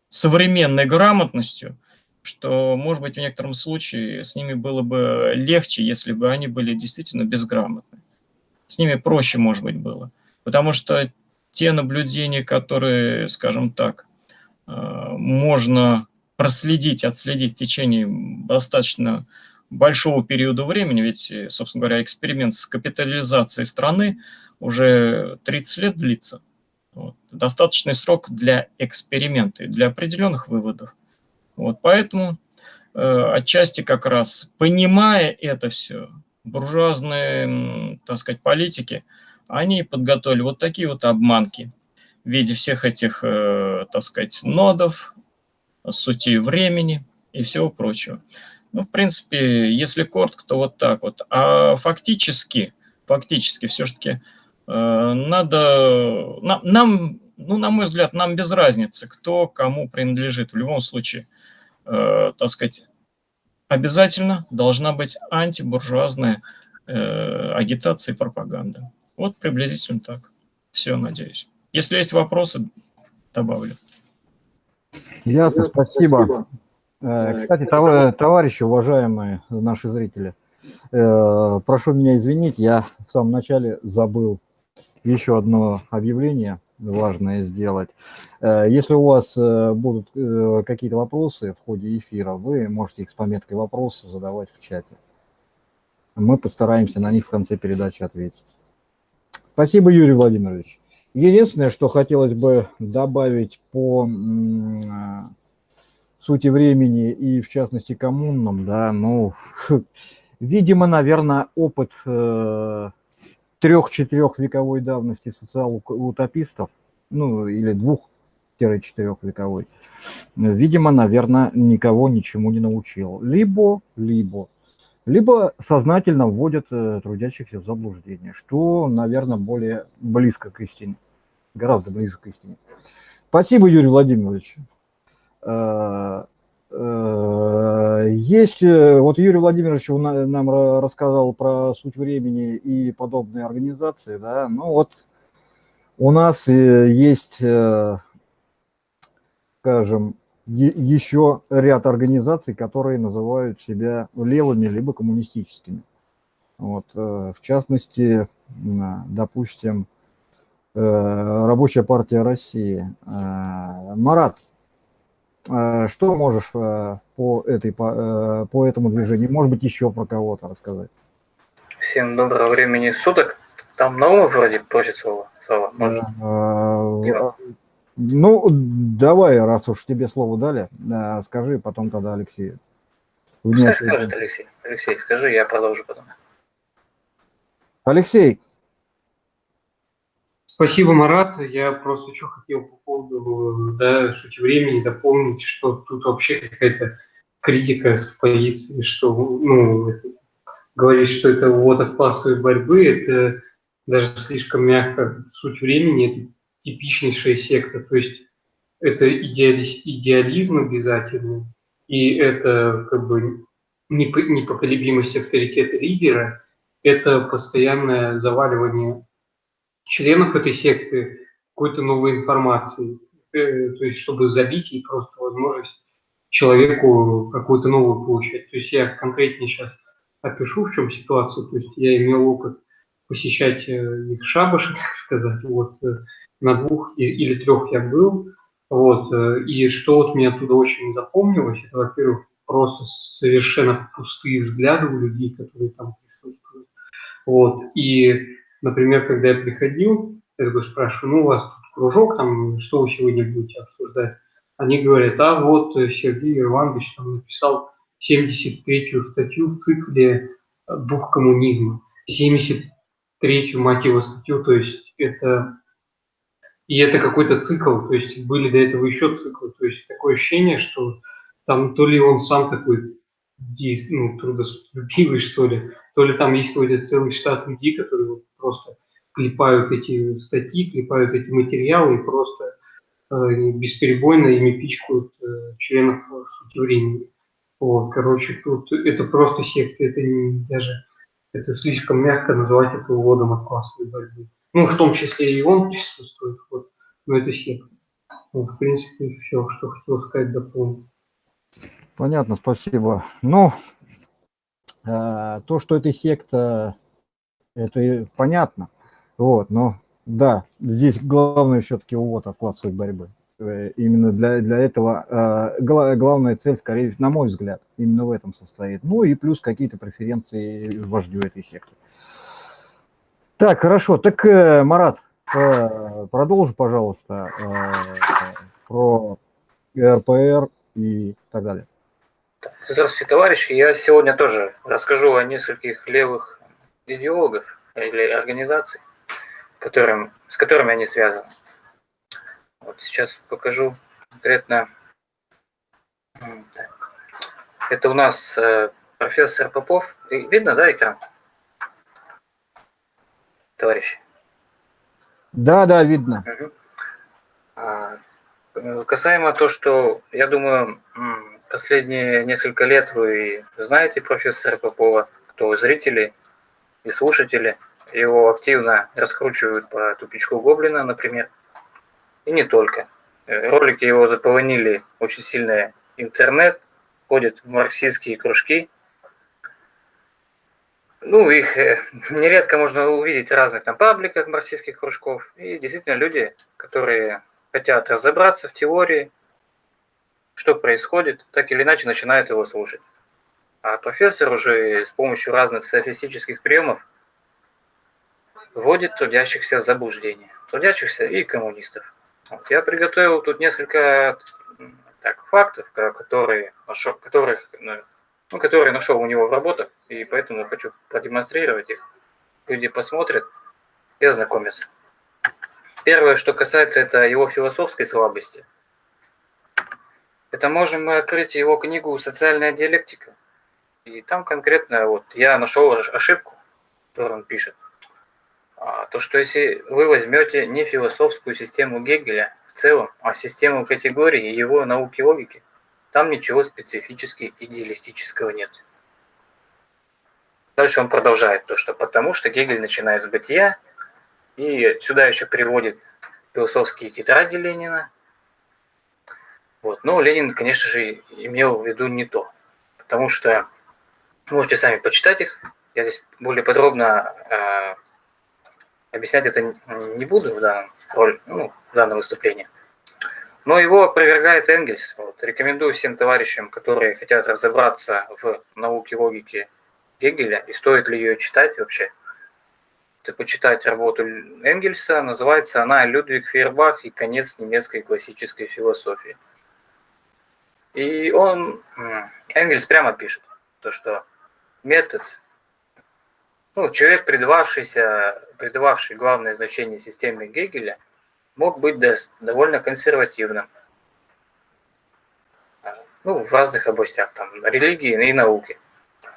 современной грамотностью, что, может быть, в некотором случае с ними было бы легче, если бы они были действительно безграмотны. С ними проще, может быть, было. Потому что те наблюдения, которые, скажем так, э, можно проследить, отследить в течение достаточно большого периода времени, ведь, собственно говоря, эксперимент с капитализацией страны уже 30 лет длится. Вот. Достаточный срок для эксперимента и для определенных выводов. Вот, поэтому э, отчасти как раз, понимая это все, буржуазные, так сказать, политики, они подготовили вот такие вот обманки в виде всех этих, э, так сказать, нодов, сути времени и всего прочего. Ну, в принципе, если коротко, то вот так вот. А фактически, фактически все-таки э, надо, нам, нам, ну, на мой взгляд, нам без разницы, кто кому принадлежит. В любом случае, э, так сказать, обязательно должна быть антибуржуазная э, агитация и пропаганда. Вот приблизительно так. Все, надеюсь. Если есть вопросы, добавлю. Ясно, спасибо. Э, кстати, товарищи, уважаемые наши зрители, э, прошу меня извинить, я в самом начале забыл еще одно объявление важное сделать. Э, если у вас будут какие-то вопросы в ходе эфира, вы можете их с пометкой «Вопросы» задавать в чате. Мы постараемся на них в конце передачи ответить. Спасибо, Юрий Владимирович. Единственное, что хотелось бы добавить по сути времени и, в частности, коммунным, да, ну, [LAUGHS] видимо, наверное, опыт трех-четырех вековой давности социал-утопистов, ну или двух-четырех вековой, видимо, наверное, никого ничему не научил. Либо, либо, либо сознательно вводят э, трудящихся в заблуждение, что, наверное, более близко к истине, гораздо ближе к истине. Спасибо, Юрий Владимирович. Э, Э, есть, э, вот Юрий Владимирович нам рассказал про суть времени и подобные организации, да, ну вот у нас э, есть, скажем, еще ряд организаций, которые называют себя левыми либо коммунистическими. Вот, в частности, допустим, Рабочая партия России. Марат, Э, что можешь э, по, этой, по, э, по этому движению? Может быть, еще про кого-то рассказать? Всем доброго времени суток. Там Наумов вроде просит слово. слово. Может? Ну, давай, раз уж тебе слово дали, э, скажи потом тогда Алексею. Пускай скажет Алексей. Алексей, скажи, я продолжу потом. Алексей. Спасибо, Марат. Я просто что хотел по поводу да, сути времени дополнить, что тут вообще какая-то критика с позиции, что ну, говорить, что это вот от классовой борьбы, это даже слишком мягко. Суть времени – это типичнейшая секта, то есть это идеализм обязательно, и это как бы непоколебимость авторитета лидера, это постоянное заваливание членов этой секты какой-то новой информацией, э, то есть чтобы забить и просто возможность человеку какую-то новую получать. То есть я конкретнее сейчас опишу, в чем ситуация. То есть я имел опыт посещать э, их шабаши, [LAUGHS] так сказать. Вот э, на двух или трех я был. Вот, и что вот мне оттуда очень запомнилось, это, во-первых, просто совершенно пустые взгляды у людей, которые там присутствуют. Вот. И, например, когда я приходил, я такой спрашиваю, ну, у вас тут кружок, там, что вы сегодня будете обсуждать? Они говорят, а вот Сергей Иванович там написал 73-ю статью в цикле «Дух коммунизма». 73-ю, мать его, статью, то есть это... И это какой-то цикл, то есть были до этого еще циклы, то есть такое ощущение, что там то ли он сам такой ну, трудолюбивый, что ли, то ли там есть какой-то целый штат людей, которые просто клепают эти статьи, клепают эти материалы и просто э, бесперебойно ими пичкают э, членов сути времени. Вот, короче, тут это просто секта, это не даже, это слишком мягко называть это уводом от классовой борьбы. Ну, в том числе и он присутствует, вот, но это секта. Вот, в принципе, все, что хотел сказать, дополнить. Понятно, спасибо. Ну, э, то, что это секта, это понятно. Вот, но да, здесь главное все-таки увод от классовой борьбы. Э, именно для, для этого э, главная цель, скорее, на мой взгляд, именно в этом состоит. Ну и плюс какие-то преференции вождю этой секты. Так, хорошо. Так, э, Марат, э, продолжи, пожалуйста, э, про РПР и так далее. Здравствуйте, товарищи. Я сегодня тоже расскажу о нескольких левых идеологов или организаций, которым, с которыми они связаны. Вот сейчас покажу конкретно. Это у нас э, профессор Попов. Видно, да, экран? Товарищи? Да, да, видно. Угу. А, касаемо то, что, я думаю, Последние несколько лет вы знаете профессора Попова, кто зрители и слушатели. Его активно раскручивают по тупичку Гоблина, например. И не только. Э, ролики его заполонили очень сильно интернет, ходят в марксистские кружки. Ну, их э, [LAUGHS] нередко можно увидеть в разных там пабликах марксистских кружков. И действительно люди, которые хотят разобраться в теории, что происходит, так или иначе начинает его слушать. А профессор уже с помощью разных софистических приемов вводит трудящихся в заблуждение, трудящихся и коммунистов. Вот. Я приготовил тут несколько так, фактов, которые, нашел, которых, ну, которые нашел у него в работах, и поэтому хочу продемонстрировать их. Люди посмотрят и ознакомятся. Первое, что касается, это его философской слабости – это можем мы открыть его книгу «Социальная диалектика». И там конкретно вот я нашел ошибку, которую он пишет. А, то, что если вы возьмете не философскую систему Гегеля в целом, а систему категорий и его науки логики, там ничего специфически идеалистического нет. Дальше он продолжает то, что потому что Гегель начинает с бытия, и сюда еще приводит философские тетради Ленина, вот. Но Ленин, конечно же, имел в виду не то, потому что можете сами почитать их. Я здесь более подробно э, объяснять это не буду в данном, роль, ну, в данном выступлении. Но его опровергает Энгельс. Вот. Рекомендую всем товарищам, которые хотят разобраться в науке логики Гегеля, и стоит ли ее читать вообще. почитать работу Энгельса, называется она «Людвиг Фейербах и конец немецкой классической философии». И он, Энгельс прямо пишет, то, что метод, ну, человек, придававшийся, придававший главное значение системе Гегеля, мог быть довольно консервативным. Ну, в разных областях, там, религии и науки.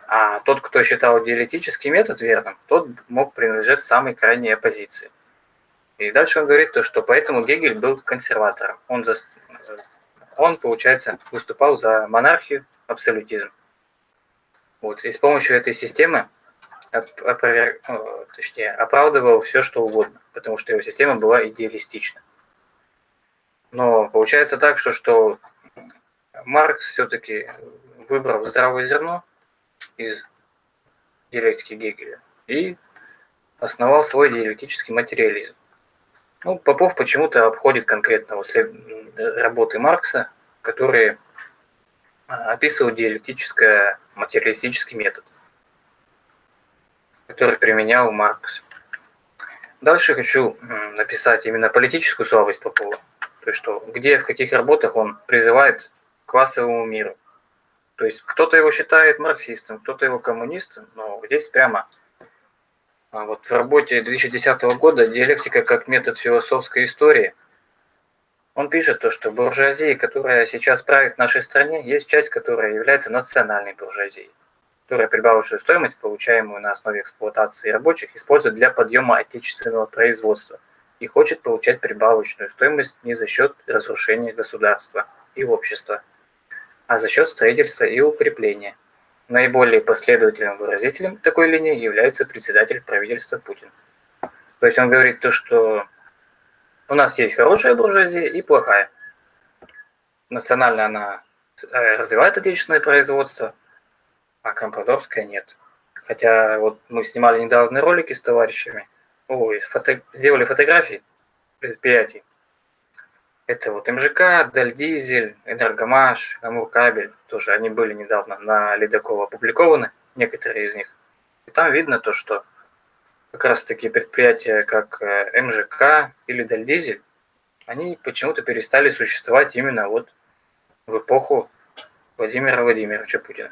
А тот, кто считал диалектический метод верным, тот мог принадлежать самой крайней оппозиции. И дальше он говорит то, что поэтому Гегель был консерватором. Он, за, он получается, выступал за монархию, абсолютизм. Вот, и с помощью этой системы опровер... Точнее, оправдывал все, что угодно, потому что его система была идеалистична. Но получается так, что, что Маркс все-таки выбрал здравое зерно из диалектики Гегеля и основал свой диалектический материализм. Ну, Попов почему-то обходит конкретно след... работы Маркса, которые а, описывают диалектическое материалистический метод, который применял Маркс. Дальше хочу написать именно политическую слабость Попова. То есть, что где, в каких работах он призывает к классовому миру. То есть, кто-то его считает марксистом, кто-то его коммунистом, но здесь прямо а вот в работе 2010 года «Диалектика как метод философской истории» он пишет то, что буржуазия, которая сейчас правит нашей стране, есть часть, которая является национальной буржуазией которая прибавочную стоимость, получаемую на основе эксплуатации рабочих, использует для подъема отечественного производства и хочет получать прибавочную стоимость не за счет разрушения государства и общества, а за счет строительства и укрепления. Наиболее последовательным выразителем такой линии является председатель правительства Путин. То есть он говорит то, что у нас есть хорошая буржуазия и плохая. Национально она э, развивает отечественное производство, а Компрадорская нет. Хотя вот мы снимали недавно ролики с товарищами, ой, фото, сделали фотографии предприятий. Это вот МЖК, Дальдизель, Энергомаш, Амуркабель, тоже они были недавно на Ледокова опубликованы, некоторые из них. И там видно то, что как раз таки предприятия, как э, МЖК или Дальдизель, они почему-то перестали существовать именно вот в эпоху Владимира Владимировича Путина.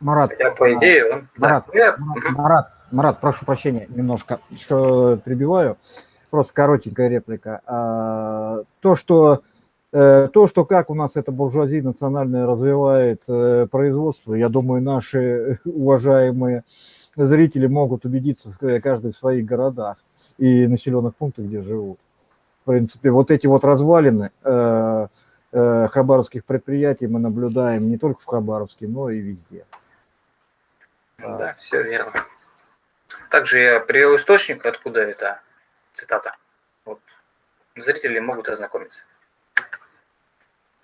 Марат, Хотя, по идее, он... Марат, да. Я... Марат, Марат, прошу прощения немножко, что прибиваю. Просто коротенькая реплика. А, то, что э, то, что как у нас эта буржуазия национальная развивает э, производство, я думаю, наши [LAUGHS] уважаемые зрители могут убедиться в каждой в своих городах и населенных пунктах, где живут. В принципе, вот эти вот развалины э, хабаровских предприятий мы наблюдаем не только в Хабаровске, но и везде. Да, все верно. Также я привел источник, откуда это цитата. Вот. Зрители могут ознакомиться.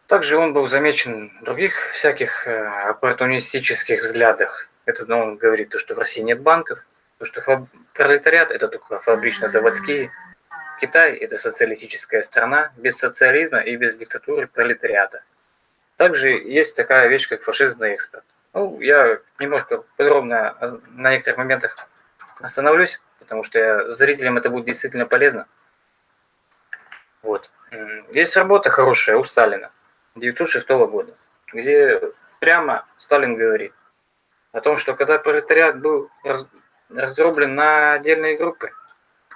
Также он был замечен в других всяких э, оппортунистических взглядах. Это ну, он говорит, то, что в России нет банков, то, что фаб... пролетариат – это только фабрично-заводские. Китай – это социалистическая страна без социализма и без диктатуры пролетариата. Также есть такая вещь, как фашизм на экспорт. Ну, я немножко подробно на некоторых моментах остановлюсь, потому что я, зрителям это будет действительно полезно. Вот. Есть работа хорошая у Сталина 1906 года, где прямо Сталин говорит о том, что когда пролетариат был раз, раздроблен на отдельные группы,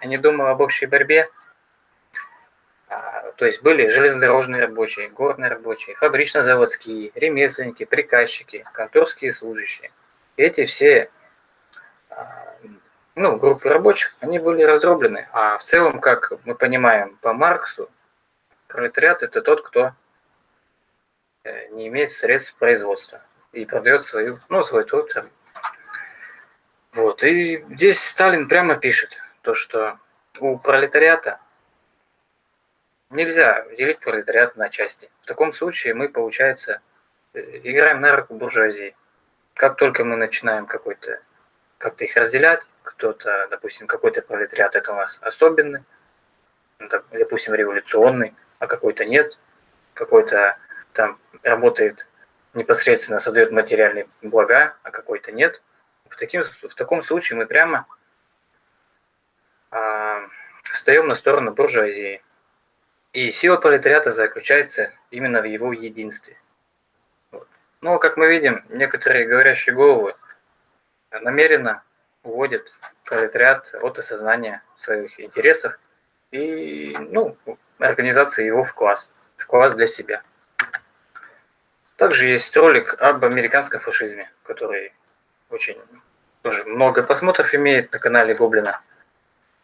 они думали об общей борьбе, а, то есть были железнодорожные рабочие, горные рабочие, фабрично-заводские, ремесленники, приказчики, конторские служащие. И эти все а, ну, группы рабочих, они были раздроблены. А в целом, как мы понимаем по Марксу, пролетариат – это тот, кто э, не имеет средств производства и продает свою, ну, свой труд. Вот. И здесь Сталин прямо пишет, то, что у пролетариата – Нельзя делить пролетариат на части. В таком случае мы, получается, э, играем на руку буржуазии. Как только мы начинаем какой-то как-то их разделять, кто-то, допустим, какой-то пролетариат это у нас особенный, допустим, революционный, а какой-то нет, какой-то там работает непосредственно, создает материальные блага, а какой-то нет. В, таким, в таком случае мы прямо а, встаем на сторону буржуазии. И сила пролетариата заключается именно в его единстве. Вот. Но, как мы видим, некоторые говорящие головы намеренно уводят пролетариат от осознания своих интересов и ну, организации его в класс, в класс для себя. Также есть ролик об американском фашизме, который очень тоже много просмотров имеет на канале Гоблина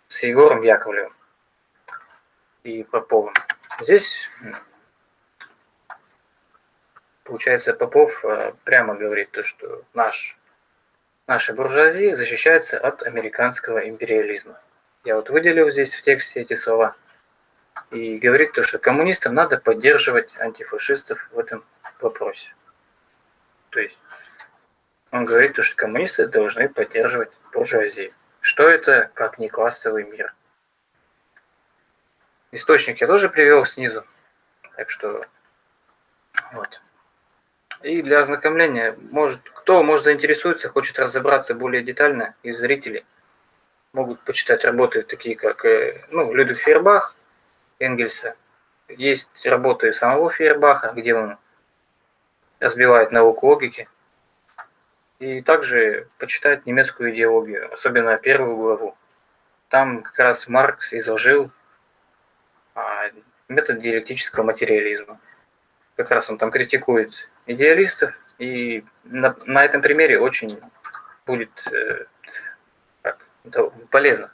с Егором Яковлевым и Поповым. Здесь, получается, Попов э, прямо говорит то, что наш, наша буржуазия защищается от американского империализма. Я вот выделил здесь в тексте эти слова. И говорит то, что коммунистам надо поддерживать антифашистов в этом вопросе. То есть он говорит, то, что коммунисты должны поддерживать буржуазию. Что это, как не классовый мир? Источник я тоже привел снизу. Так что вот. И для ознакомления, может, кто может заинтересуется, хочет разобраться более детально из зрителей, могут почитать работы такие, как э, ну, Людвиг Фейербах, Энгельса. Есть работы самого Фейербаха, где он разбивает науку логики. И также почитать немецкую идеологию, особенно первую главу. Там как раз Маркс изложил а, метод диалектического материализма. Как раз он там критикует идеалистов, и на, на этом примере очень будет э, как, полезно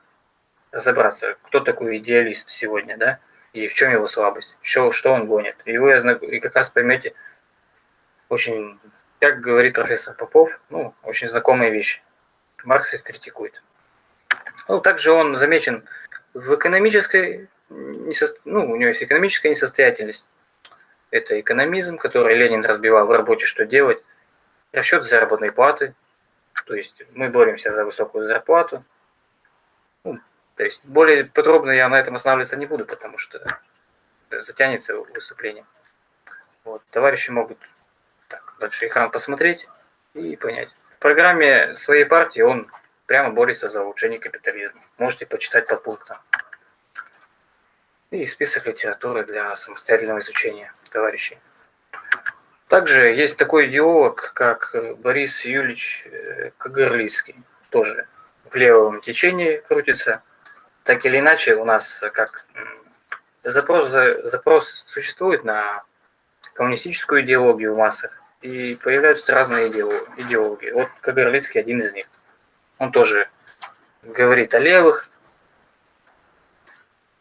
разобраться, кто такой идеалист сегодня, да, и в чем его слабость, что, что он гонит. И вы и как раз поймете очень, как говорит профессор Попов, ну, очень знакомые вещи. Маркс их критикует. Ну, также он замечен в экономической, ну, у него есть экономическая несостоятельность. Это экономизм, который Ленин разбивал в работе, что делать. Расчет заработной платы. То есть мы боремся за высокую зарплату. Ну, то есть более подробно я на этом останавливаться не буду, потому что затянется выступление. Вот, товарищи могут так, дальше экран посмотреть и понять. В программе своей партии он прямо борется за улучшение капитализма. Можете почитать по пунктам. И список литературы для самостоятельного изучения товарищей. Также есть такой идеолог, как Борис Юлич э, Кагарлицкий. Тоже в левом течении крутится – так или иначе у нас как запрос, запрос существует на коммунистическую идеологию в массах, и появляются разные идеологии. Вот Кагарлицкий один из них. Он тоже говорит о левых,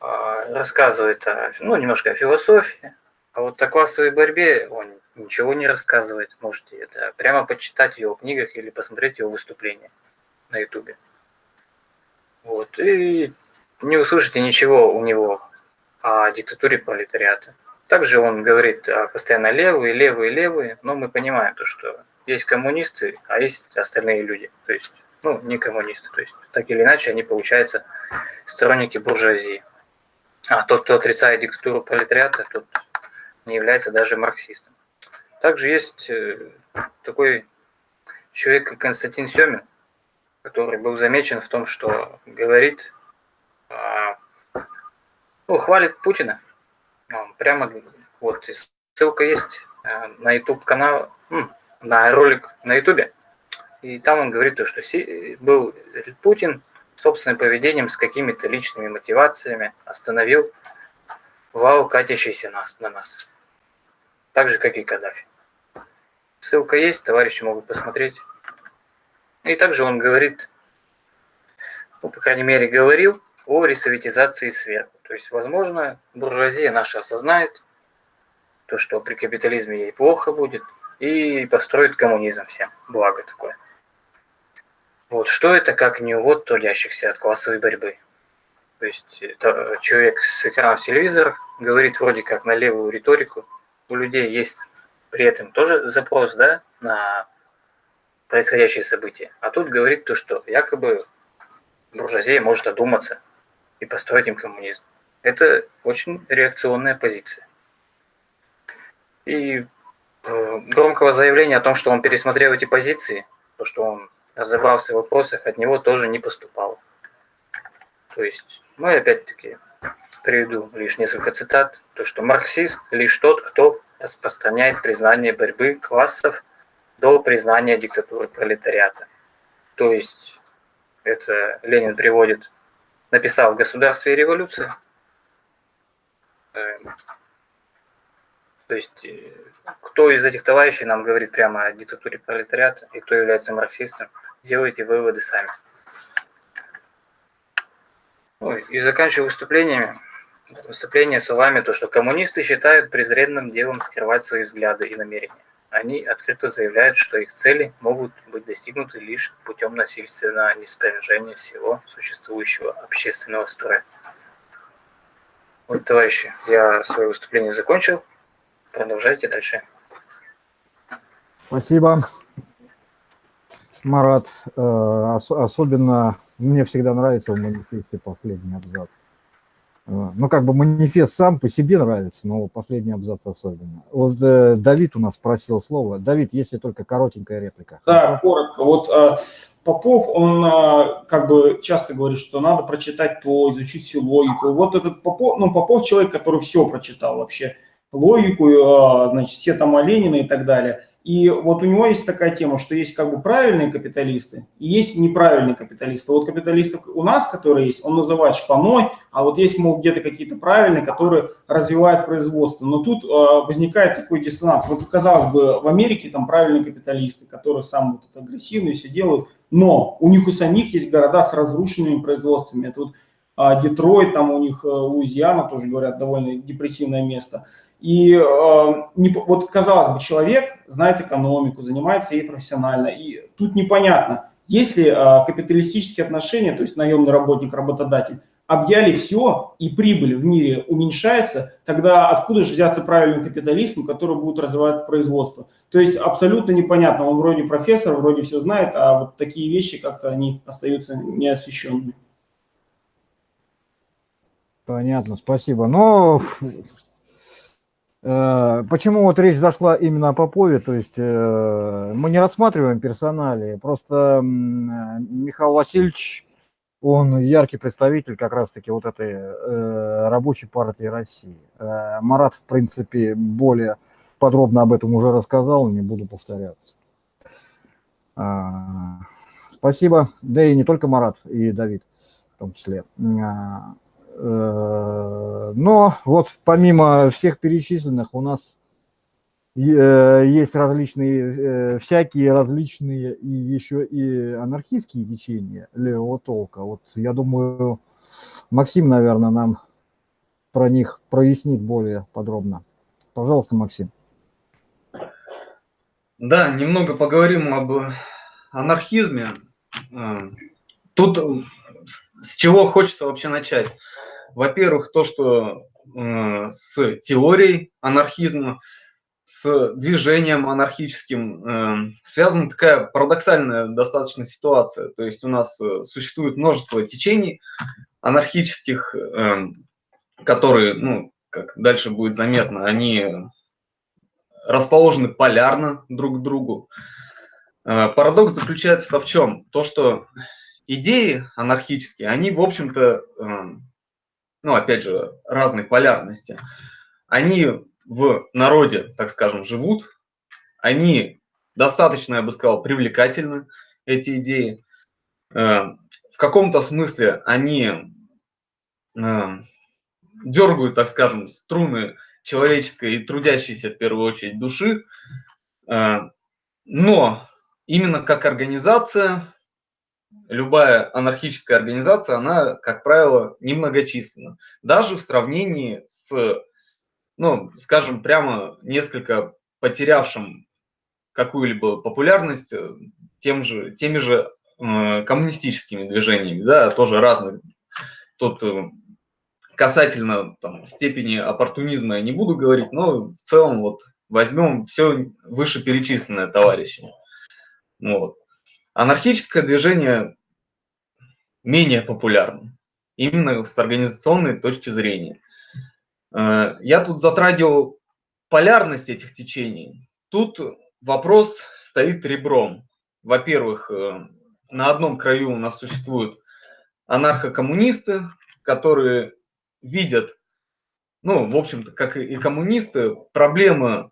а, рассказывает о, ну, немножко о философии, а вот о классовой борьбе он ничего не рассказывает. Можете это прямо почитать в его книгах или посмотреть его выступления на ютубе. Вот. И не услышите ничего у него о диктатуре пролетариата. Также он говорит постоянно левые, левые, левые, но мы понимаем то, что есть коммунисты, а есть остальные люди. То есть, ну, не коммунисты. То есть, так или иначе, они, получаются сторонники буржуазии. А тот, кто отрицает диктатуру пролетариата, тот не является даже марксистом. Также есть э, такой человек, как Константин Семин, который был замечен в том, что говорит а, ну, хвалит Путина. Прямо вот ссылка есть э, на YouTube канал, на ролик на YouTube. И там он говорит, то, что был Путин собственным поведением с какими-то личными мотивациями остановил вал, катящийся нас, на нас. Так же, как и Каддафи. Ссылка есть, товарищи могут посмотреть. И также он говорит, ну, по крайней мере, говорил, о ресоветизации сверху. То есть, возможно, буржуазия наша осознает то, что при капитализме ей плохо будет, и построит коммунизм всем. Благо такое. Вот что это, как не увод трудящихся от классовой борьбы? То есть это человек с экрана телевизора говорит вроде как на левую риторику. У людей есть при этом тоже запрос да, на происходящие события. А тут говорит то, что якобы буржуазия может одуматься и построить им коммунизм. Это очень реакционная позиция. И э, громкого заявления о том, что он пересмотрел эти позиции, то, что он разобрался в вопросах, от него тоже не поступало. То есть мы опять-таки приведу лишь несколько цитат. То, что марксист лишь тот, кто распространяет признание борьбы классов до признания диктатуры пролетариата. То есть это Ленин приводит, написал «Государство и революция». Эм, то есть э, кто из этих товарищей нам говорит прямо о диктатуре пролетариата и кто является марксистом, делайте выводы сами. Ну, и заканчиваю выступлениями. Выступление словами то, что коммунисты считают презренным делом скрывать свои взгляды и намерения. Они открыто заявляют, что их цели могут быть достигнуты лишь путем насильственного неспровержения всего существующего общественного строя. Вот, товарищи, я свое выступление закончил. Продолжайте дальше. Спасибо, Марат. Э, особенно мне всегда нравится в манифесте последний абзац. Э, ну, как бы манифест сам по себе нравится, но последний абзац особенно. Вот э, Давид у нас просил слово. Давид, если только коротенькая реплика. Да, коротко. Вот э, Попов, он э, как бы часто говорит, что надо прочитать то, изучить всю логику. Вот этот Попов, ну, Попов человек, который все прочитал вообще логику, а, значит, все там Ленина и так далее. И вот у него есть такая тема, что есть как бы правильные капиталисты и есть неправильные капиталисты. Вот капиталисты у нас, которые есть, он называет шпаной, а вот есть, мол, где-то какие-то правильные, которые развивают производство. Но тут э, возникает такой диссонанс. Вот, казалось бы, в Америке там правильные капиталисты, которые сам вот агрессивные все делают, но у них у самих есть города с разрушенными производствами. Это вот э, Детройт, там у них э, Луизиана, тоже говорят, довольно депрессивное место – и э, не, вот, казалось бы, человек знает экономику, занимается ей профессионально, и тут непонятно, если э, капиталистические отношения, то есть наемный работник, работодатель, объяли все, и прибыль в мире уменьшается, тогда откуда же взяться правильный капитализм, который будет развивать производство? То есть абсолютно непонятно, он вроде профессор, вроде все знает, а вот такие вещи как-то они остаются неосвещенными. Понятно, спасибо. Но Э, почему вот речь зашла именно о Попове, то есть э, мы не рассматриваем персонали, просто Михаил Васильевич, он яркий представитель как раз-таки вот этой э, рабочей партии России. Марат, в принципе, более подробно об этом уже рассказал, не буду повторяться. А, спасибо, да и не только Марат, и Давид в том числе. Э, но вот помимо всех перечисленных у нас э, есть различные, э, всякие различные и еще и анархистские течения левого толка. Вот я думаю, Максим, наверное, нам про них прояснит более подробно. Пожалуйста, Максим. Да, немного поговорим об анархизме. Тут с чего хочется вообще начать? Во-первых, то, что э, с теорией анархизма, с движением анархическим э, связана такая парадоксальная достаточно ситуация. То есть у нас э, существует множество течений анархических, э, которые, ну, как дальше будет заметно, они расположены полярно друг к другу. Э, парадокс заключается в чем? То, что идеи анархические, они, в общем-то, эм, ну, опять же, разной полярности, они в народе, так скажем, живут, они достаточно, я бы сказал, привлекательны, эти идеи. Эм, в каком-то смысле они эм, дергают, так скажем, струны человеческой и трудящейся в первую очередь души, но именно как организация любая анархическая организация, она, как правило, немногочисленна. Даже в сравнении с, ну, скажем, прямо несколько потерявшим какую-либо популярность э, тем же, теми же э, коммунистическими движениями, да, тоже разных. Тут э, касательно там, степени оппортунизма я не буду говорить, но в целом вот возьмем все вышеперечисленное товарищами. Вот. Анархическое движение менее популярно, именно с организационной точки зрения. Э, я тут затрагивал полярность этих течений. Тут вопрос стоит ребром. Во-первых, э, на одном краю у нас существуют анархокоммунисты, которые видят, ну, в общем-то, как и коммунисты, проблемы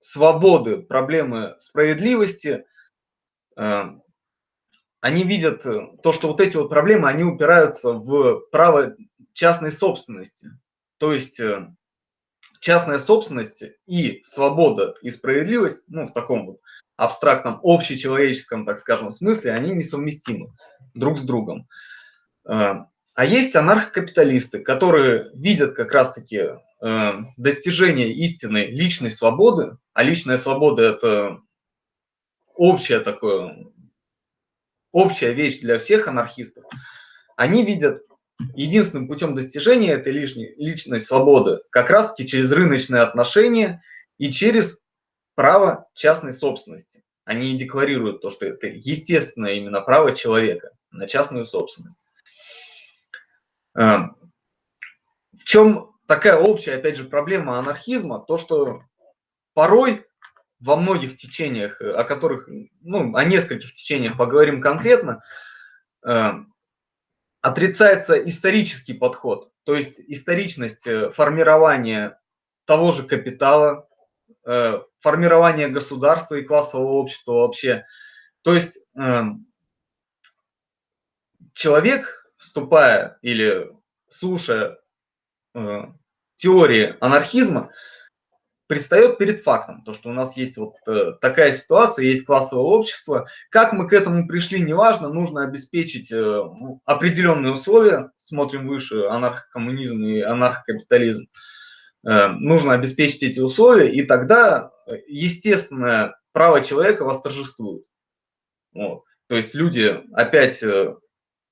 свободы, проблемы справедливости, э, они видят то, что вот эти вот проблемы, они упираются в право частной собственности. То есть э, частная собственность и свобода и справедливость, ну, в таком вот абстрактном, общечеловеческом, так скажем, смысле, они несовместимы друг с другом. Э, а есть анархокапиталисты, которые видят как раз-таки э, достижение истинной личной свободы, а личная свобода – это общее такое, общая вещь для всех анархистов, они видят единственным путем достижения этой лишней, личной свободы как раз-таки через рыночные отношения и через право частной собственности. Они декларируют то, что это естественное именно право человека на частную собственность. Эм, в чем такая общая, опять же, проблема анархизма? То, что порой во многих течениях, о которых, ну, о нескольких течениях поговорим конкретно, эм, отрицается исторический подход, то есть историчность э, формирования того же капитала, э, формирования государства и классового общества вообще. То есть человек, вступая или слушая э, теории анархизма, предстает перед фактом, то, что у нас есть вот э, такая ситуация, есть классовое общество. Как мы к этому пришли, неважно, нужно обеспечить э, определенные условия, смотрим выше, анархокоммунизм и анархокапитализм. Э, нужно обеспечить эти условия, и тогда естественное право человека восторжествует. Вот. То есть люди опять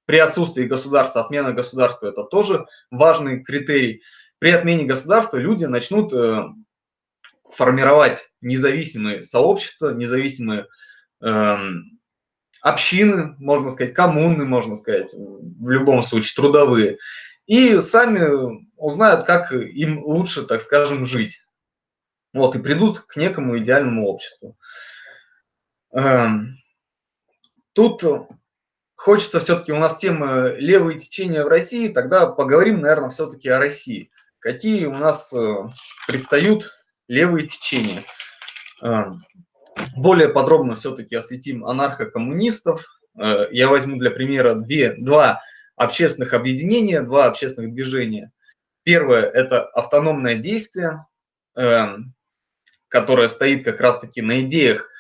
при отсутствии государства, отмена государства – это тоже важный критерий. При отмене государства люди начнут формировать независимые сообщества, независимые э, общины, можно сказать, коммуны, можно сказать, в любом случае трудовые, и сами узнают, как им лучше, так скажем, жить. Вот, и придут к некому идеальному обществу. Э, тут хочется все-таки, у нас тема левые течения в России, тогда поговорим, наверное, все-таки о России. Какие у нас э, предстают левые течения. А, более подробно все-таки осветим анархокоммунистов. А, я возьму для примера две, два общественных объединения, два общественных движения. Первое – это автономное действие, а, которое стоит как раз-таки на идеях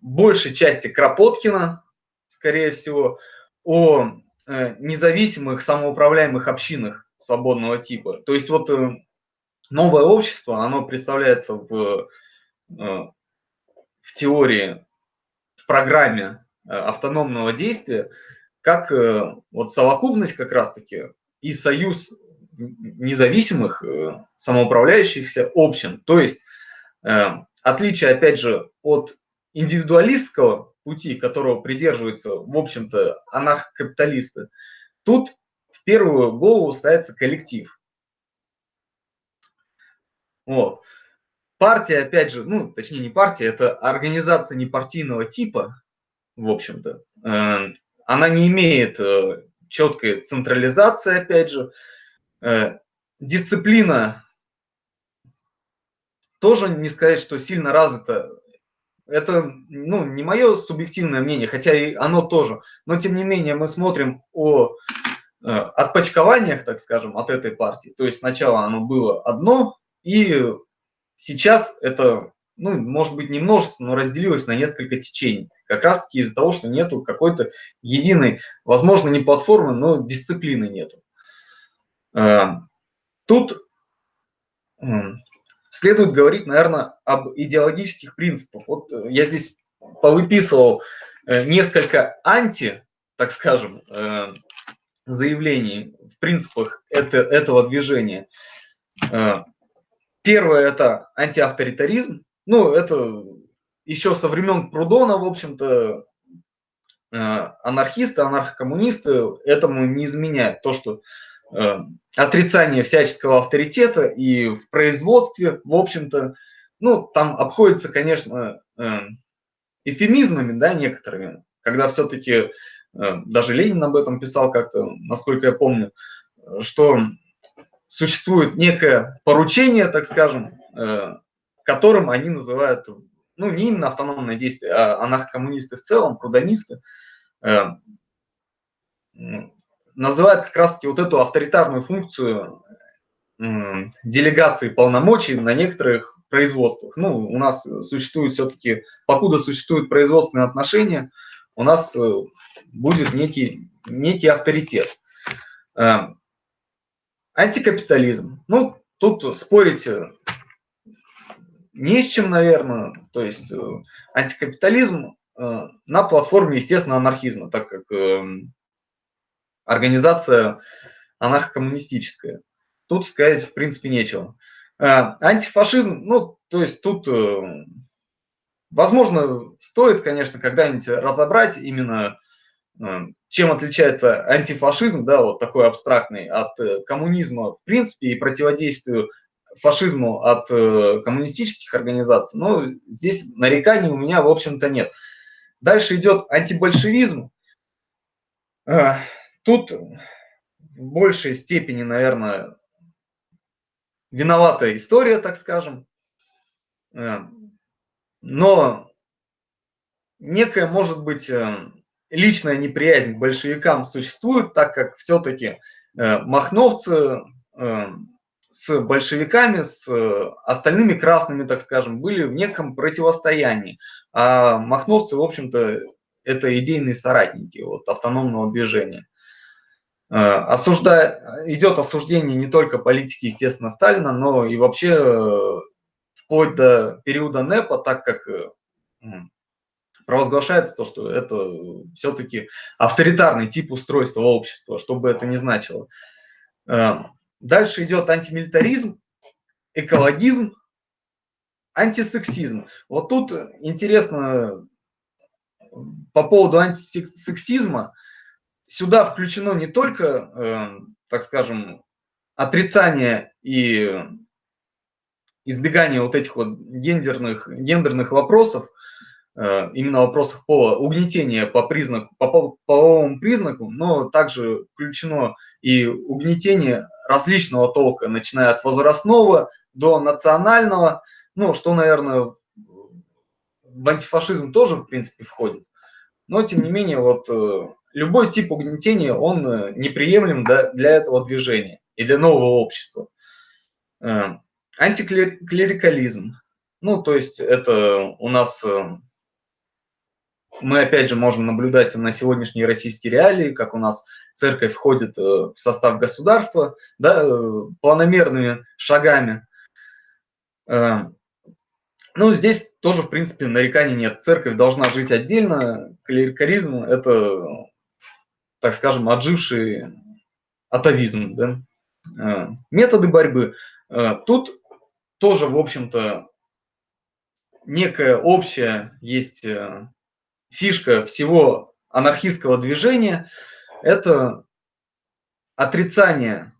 большей части Кропоткина, скорее всего, о независимых самоуправляемых общинах свободного типа. То есть вот э, новое общество, оно представляется в, э, в теории, в программе э, автономного действия, как э, вот совокупность как раз-таки и союз независимых самоуправляющихся общин. То есть отличие, опять же, от индивидуалистского пути, которого придерживаются, в общем-то, анархокапиталисты, тут в первую голову ставится коллектив. Вот. Партия, опять же, ну, точнее не партия, это организация непартийного типа, в общем-то. Э, она не имеет э, четкой централизации, опять же. Э, дисциплина тоже не сказать, что сильно развита. Это ну, не мое субъективное мнение, хотя и оно тоже. Но тем не менее мы смотрим о отпочкованиях, так скажем, от этой партии. То есть сначала оно было одно, и сейчас это, ну, может быть, не множество, но разделилось на несколько течений. Как раз-таки из-за того, что нету какой-то единой, возможно, не платформы, но дисциплины нету. А, тут следует говорить, наверное, об идеологических принципах. Вот э, я здесь повыписывал э, несколько анти, так скажем, э, заявлений в принципах это, этого движения. Первое – это антиавторитаризм. Ну, это еще со времен Прудона, в общем-то, э, анархисты, анархокоммунисты этому не изменяют. То, что э, отрицание всяческого авторитета и в производстве, в общем-то, ну, там обходится, конечно, э, эфемизмами, да, некоторыми, когда все-таки даже Ленин об этом писал как-то, насколько я помню, что существует некое поручение, так скажем, э, которым они называют, ну, не именно автономное действие, а анархокоммунисты в целом, прудонисты, э, называют как раз-таки вот эту авторитарную функцию делегации полномочий на некоторых производствах. Ну, у нас существует все-таки, покуда существуют производственные отношения, у нас э, будет некий, некий авторитет. Антикапитализм. Ну, тут спорить э, не с чем, наверное. То есть э, антикапитализм э, на платформе, естественно, анархизма, так как эм, организация анархокоммунистическая. Тут сказать, в принципе, нечего. Антифашизм, ну, то есть тут, возможно, стоит, конечно, когда-нибудь разобрать именно чем отличается антифашизм, да, вот такой абстрактный, от э, коммунизма в принципе и противодействию фашизму от э, коммунистических организаций, ну, здесь нареканий у меня, в общем-то, нет. Дальше идет антибольшевизм. А, тут в большей степени, наверное, виновата история, так скажем. Э, но некая, может быть, личная неприязнь к большевикам существует, так как все-таки э, махновцы э, с большевиками, с э, остальными красными, так скажем, были в неком противостоянии. А махновцы, в общем-то, это идейные соратники вот, автономного движения. Осуждая, идет осуждение не только политики, естественно, Сталина, но и вообще вплоть до периода НЭПа, так как провозглашается то, что это все-таки авторитарный тип устройства общества, что бы это ни значило. Э, дальше идет антимилитаризм, экологизм, антисексизм. Вот тут интересно по поводу антисексизма. Сюда включено не только, э, так скажем, отрицание и избегание вот этих вот гендерных, гендерных вопросов, именно вопросах пола, угнетения по признаку, по половому признаку, но также включено и угнетение различного толка, начиная от возрастного до национального, ну, что, наверное, в антифашизм тоже, в принципе, входит. Но, тем не менее, вот э, любой тип угнетения, он э, неприемлем для этого движения и для нового общества. Антиклерикализм. Ну, то есть это у нас мы опять же можем наблюдать на сегодняшние российские реалии, как у нас церковь входит э, в состав государства, да, э, планомерными шагами. Э, ну, здесь тоже, в принципе, нареканий нет. Церковь должна жить отдельно. Клерикализм – это, так скажем, отживший атовизм. Да? Методы борьбы. Тут тоже, в общем-то, некая общая есть фишка всего анархистского движения – это отрицание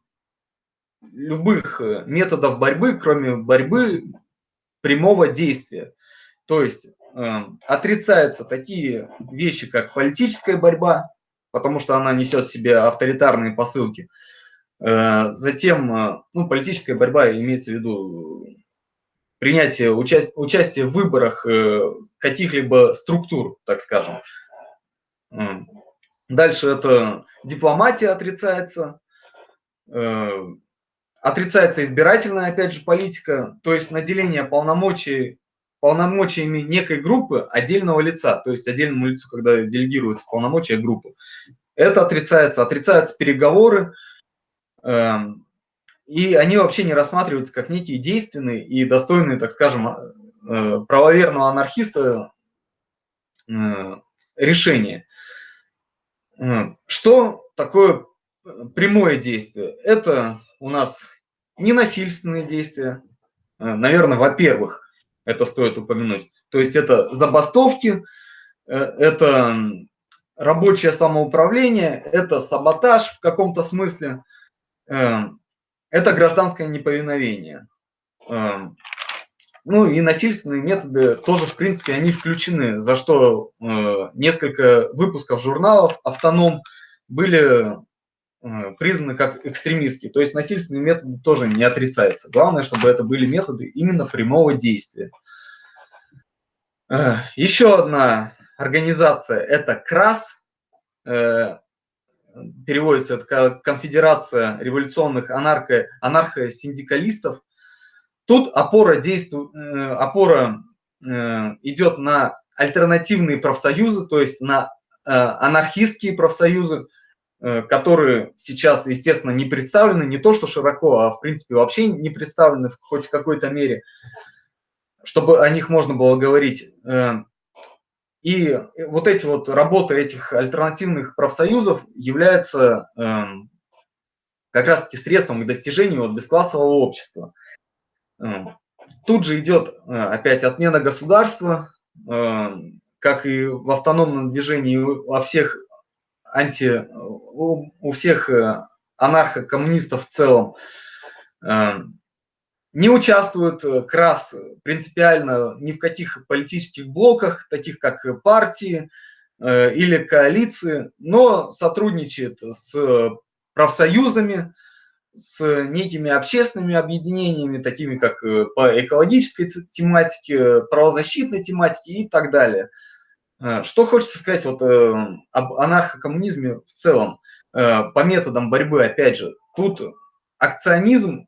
любых э, методов борьбы, кроме борьбы прямого действия. То есть э, отрицаются такие вещи, как политическая борьба, потому что она несет в себе авторитарные посылки. Э, затем, э, ну, политическая борьба имеется в виду принятие, участие, участие в выборах э, каких-либо структур, так скажем. Дальше это дипломатия отрицается, э, отрицается избирательная, опять же, политика, то есть наделение полномочий, полномочиями некой группы отдельного лица, то есть отдельному лицу, когда делегируются полномочия группы. Это отрицается, отрицаются переговоры, эм, и они вообще не рассматриваются как некие действенные и достойные, так скажем, э, правоверного анархиста э, решения. Э, что такое прямое действие? Это у нас ненасильственные действия. Наверное, во-первых, это стоит упомянуть. То есть это забастовки, это рабочее самоуправление, это саботаж в каком-то смысле это гражданское неповиновение. Эм, ну и насильственные методы тоже, в принципе, они включены, за что э, несколько выпусков журналов «Автоном» были э, признаны как экстремистские. То есть насильственные методы тоже не отрицаются. Главное, чтобы это были методы именно прямого действия. Э, еще одна организация – это КРАС, переводится это Конфедерация революционных анархо, анархосиндикалистов. Тут опора, действует, э, опора идет на альтернативные профсоюзы, то есть на анархистские профсоюзы, которые сейчас, естественно, не представлены не то что широко, а в принципе вообще не представлены хоть в какой-то мере чтобы о них можно было говорить. Э, и вот эти вот работы этих альтернативных профсоюзов являются эм, как раз-таки средством к достижению вот бесклассового общества. Эм, тут же идет э, опять отмена государства, эм, как и в автономном движении во всех анти, у всех э, анархо-коммунистов в целом не участвует э, КРАС принципиально ни в каких политических блоках, таких как партии э, или коалиции, но сотрудничает с профсоюзами, с некими общественными объединениями, такими как э, по экологической тематике, правозащитной тематике и так далее. Что хочется сказать вот об анархокоммунизме в целом, по методам борьбы, опять же, тут акционизм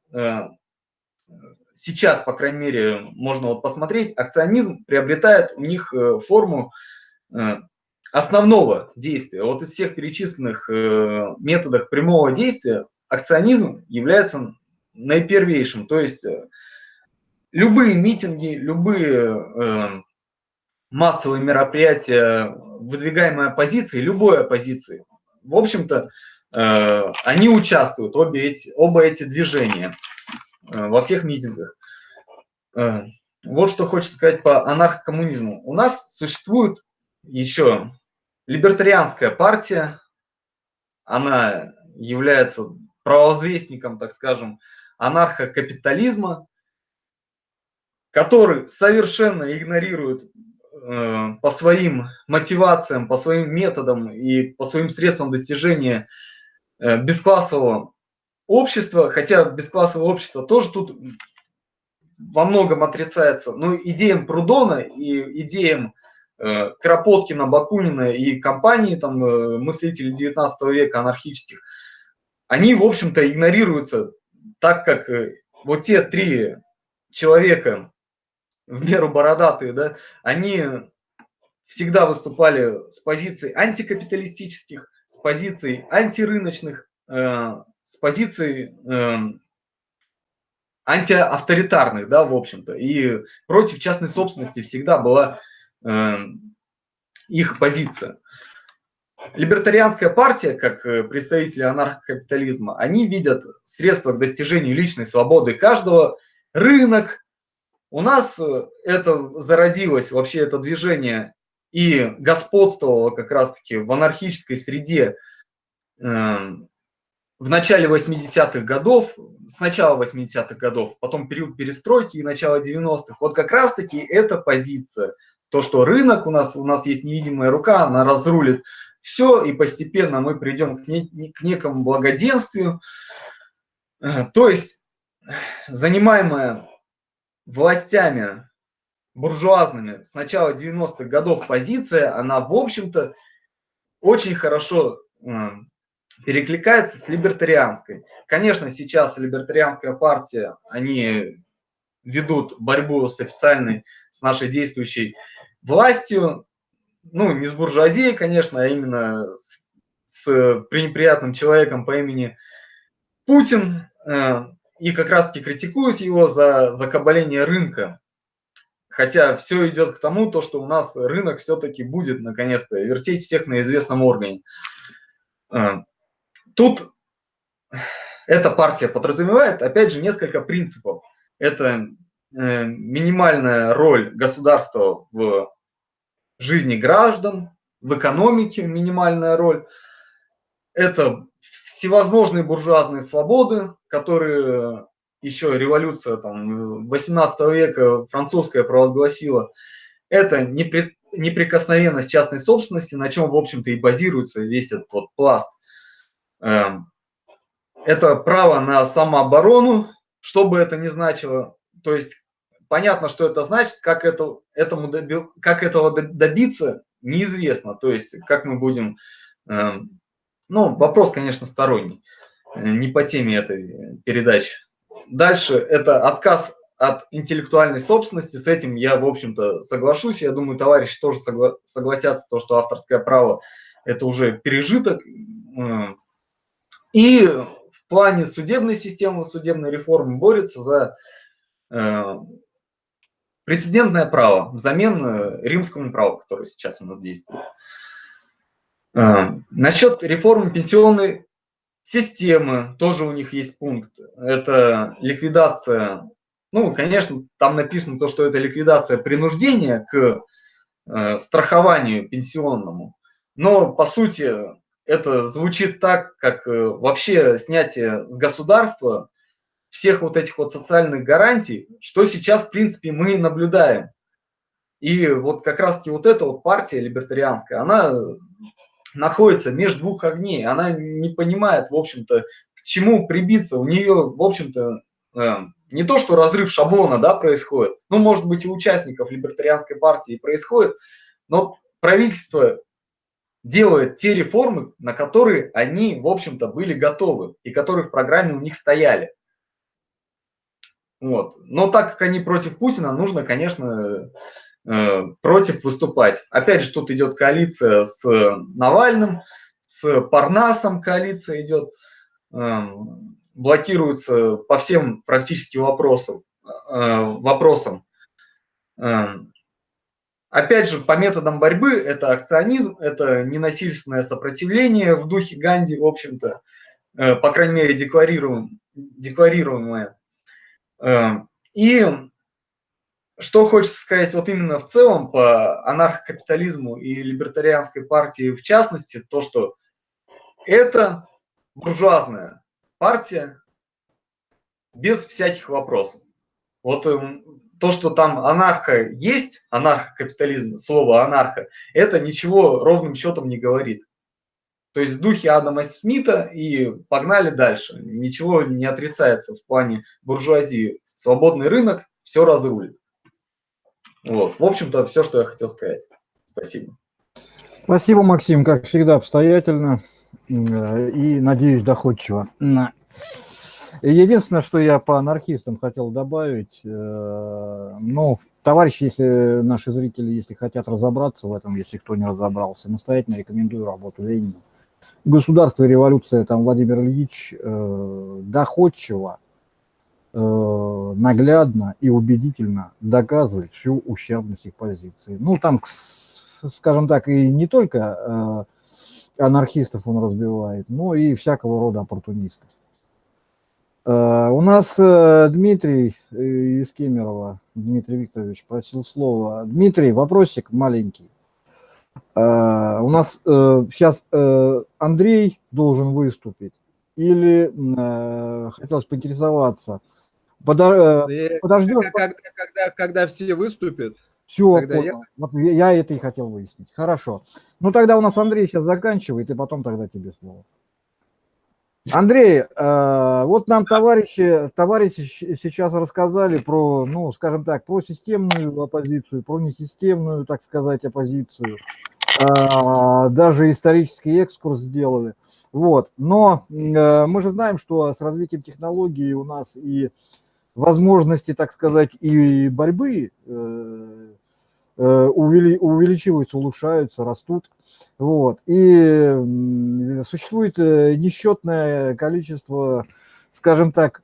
сейчас, по крайней мере, можно вот посмотреть, акционизм приобретает у них э, форму э, основного действия. Вот из всех перечисленных э, методов прямого действия акционизм является наипервейшим. То есть любые митинги, любые массовые мероприятия, выдвигаемые оппозицией, любой оппозиции, в общем-то, они участвуют, обе эти, оба эти движения. Э, во всех митингах. Э, вот что хочется сказать по анархокоммунизму. У нас существует еще либертарианская партия, она является правозвестником, так скажем, анархокапитализма, который совершенно игнорирует э, по своим мотивациям, по своим методам и по своим средствам достижения бесклассового общество, хотя бесклассовое общество тоже тут во многом отрицается, но идеям Прудона и идеям э, Кропоткина, Бакунина и компании, там, э, мыслителей 19 века анархических, они, в общем-то, игнорируются, так как э, вот те три человека, в меру бородатые, да, они всегда выступали с позиций антикапиталистических, с позиций антирыночных, э, с позиции э, антиавторитарных, да, в общем-то, и против частной собственности всегда была э, их позиция. Либертарианская партия, как э, представители анархокапитализма, они видят средства к достижению личной свободы каждого, рынок. У нас э, это зародилось, вообще это движение, и господствовало как раз-таки в анархической среде эм, в начале 80-х годов, с начала 80-х годов, потом период перестройки и начало 90-х, вот как раз-таки эта позиция, то, что рынок у нас, у нас есть невидимая рука, она разрулит все, и постепенно мы придем к, не, к некому благоденствию. Э, то есть занимаемая властями буржуазными с начала 90-х годов позиция, она, в общем-то, очень хорошо э, перекликается с либертарианской. Конечно, сейчас либертарианская партия, они ведут борьбу с официальной, с нашей действующей властью, ну, не с буржуазией, конечно, а именно с, с пренеприятным человеком по имени Путин, э, и как раз-таки критикуют его за закабаление рынка. Хотя все идет к тому, то, что у нас рынок все-таки будет, наконец-то, вертеть всех на известном органе. Тут эта партия подразумевает, опять же, несколько принципов. Это э, минимальная роль государства в жизни граждан, в экономике минимальная роль. Это всевозможные буржуазные свободы, которые еще революция там, 18 века французская провозгласила, это непри, неприкосновенность частной собственности, на чем, в общем-то, и базируется весь этот вот пласт. Эм, это право на самооборону, что бы это ни значило. То есть понятно, что это значит, как, это, этому доби, как этого добиться, неизвестно. То есть как мы будем... Эм, ну, вопрос, конечно, сторонний, э, не по теме этой передачи. Дальше это отказ от интеллектуальной собственности, с этим я, в общем-то, соглашусь. Я думаю, товарищи тоже согла согласятся, то, что авторское право – это уже пережиток. И в плане судебной системы, судебной реформы борется за э, прецедентное право взамен э, римскому праву, которое сейчас у нас действует. Э, насчет реформы пенсионной системы тоже у них есть пункт. Это ликвидация ну, конечно, там написано то, что это ликвидация принуждения к э, страхованию пенсионному, но по сути это звучит так, как э, вообще снятие с государства всех вот этих вот социальных гарантий, что сейчас, в принципе, мы наблюдаем. И вот как раз-таки вот эта вот партия либертарианская, она находится между двух огней, она не понимает, в общем-то, к чему прибиться. У нее, в общем-то, э, не то, что разрыв шаблона да, происходит, ну, может быть, и участников либертарианской партии происходит, но правительство делает те реформы, на которые они, в общем-то, были готовы и которые в программе у них стояли. Вот. Но так как они против Путина, нужно, конечно, э, против выступать. Опять же, тут идет коалиция с Навальным, с Парнасом коалиция идет. Эм, блокируются по всем практически вопросам. Э, вопросам. Опять же, по методам борьбы это акционизм, это ненасильственное сопротивление в духе Ганди, в общем-то, э, по крайней мере, декларируем, декларируемое. Эм, и что хочется сказать вот именно в целом по анархокапитализму и либертарианской партии в частности, то, что это буржуазная партия без всяких вопросов. Вот эм, то, что там анарха есть, анархокапитализм, слово анарха, это ничего ровным счетом не говорит. То есть в духе Адама Смита и погнали дальше. Ничего не отрицается в плане буржуазии. Свободный рынок все разрулит. Вот. В общем-то, все, что я хотел сказать. Спасибо. Спасибо, Максим, как всегда, обстоятельно. Э, и, надеюсь, доходчиво. Единственное, что я по анархистам хотел добавить, э, ну, товарищи, если наши зрители, если хотят разобраться в этом, если кто не разобрался, настоятельно рекомендую работу Ленина. Государство и революция, там Владимир Ильич э, доходчиво, э, наглядно и убедительно доказывает всю ущербность их позиции. Ну, там, скажем так, и не только анархистов он разбивает, но и всякого рода оппортунистов. Э, у нас э, Дмитрий э, из Кемерово, Дмитрий Викторович, просил слова. Дмитрий, вопросик маленький. У нас сейчас Андрей должен выступить или хотелось поинтересоваться. Подождем. Когда, когда, когда все выступят, все, тогда я... Вот я это и хотел выяснить. Хорошо. Ну тогда у нас Андрей сейчас заканчивает, и потом тогда тебе слово. Андрей, э, вот нам товарищи, товарищи сейчас рассказали про, ну, скажем так, про системную оппозицию, про несистемную, так сказать, оппозицию. Э, даже исторический экскурс сделали. Вот. Но э, мы же знаем, что с развитием технологий у нас и возможности, так сказать, и борьбы э, э, увеличиваются, улучшаются, растут. Вот. И существует э, несчетное количество, скажем так,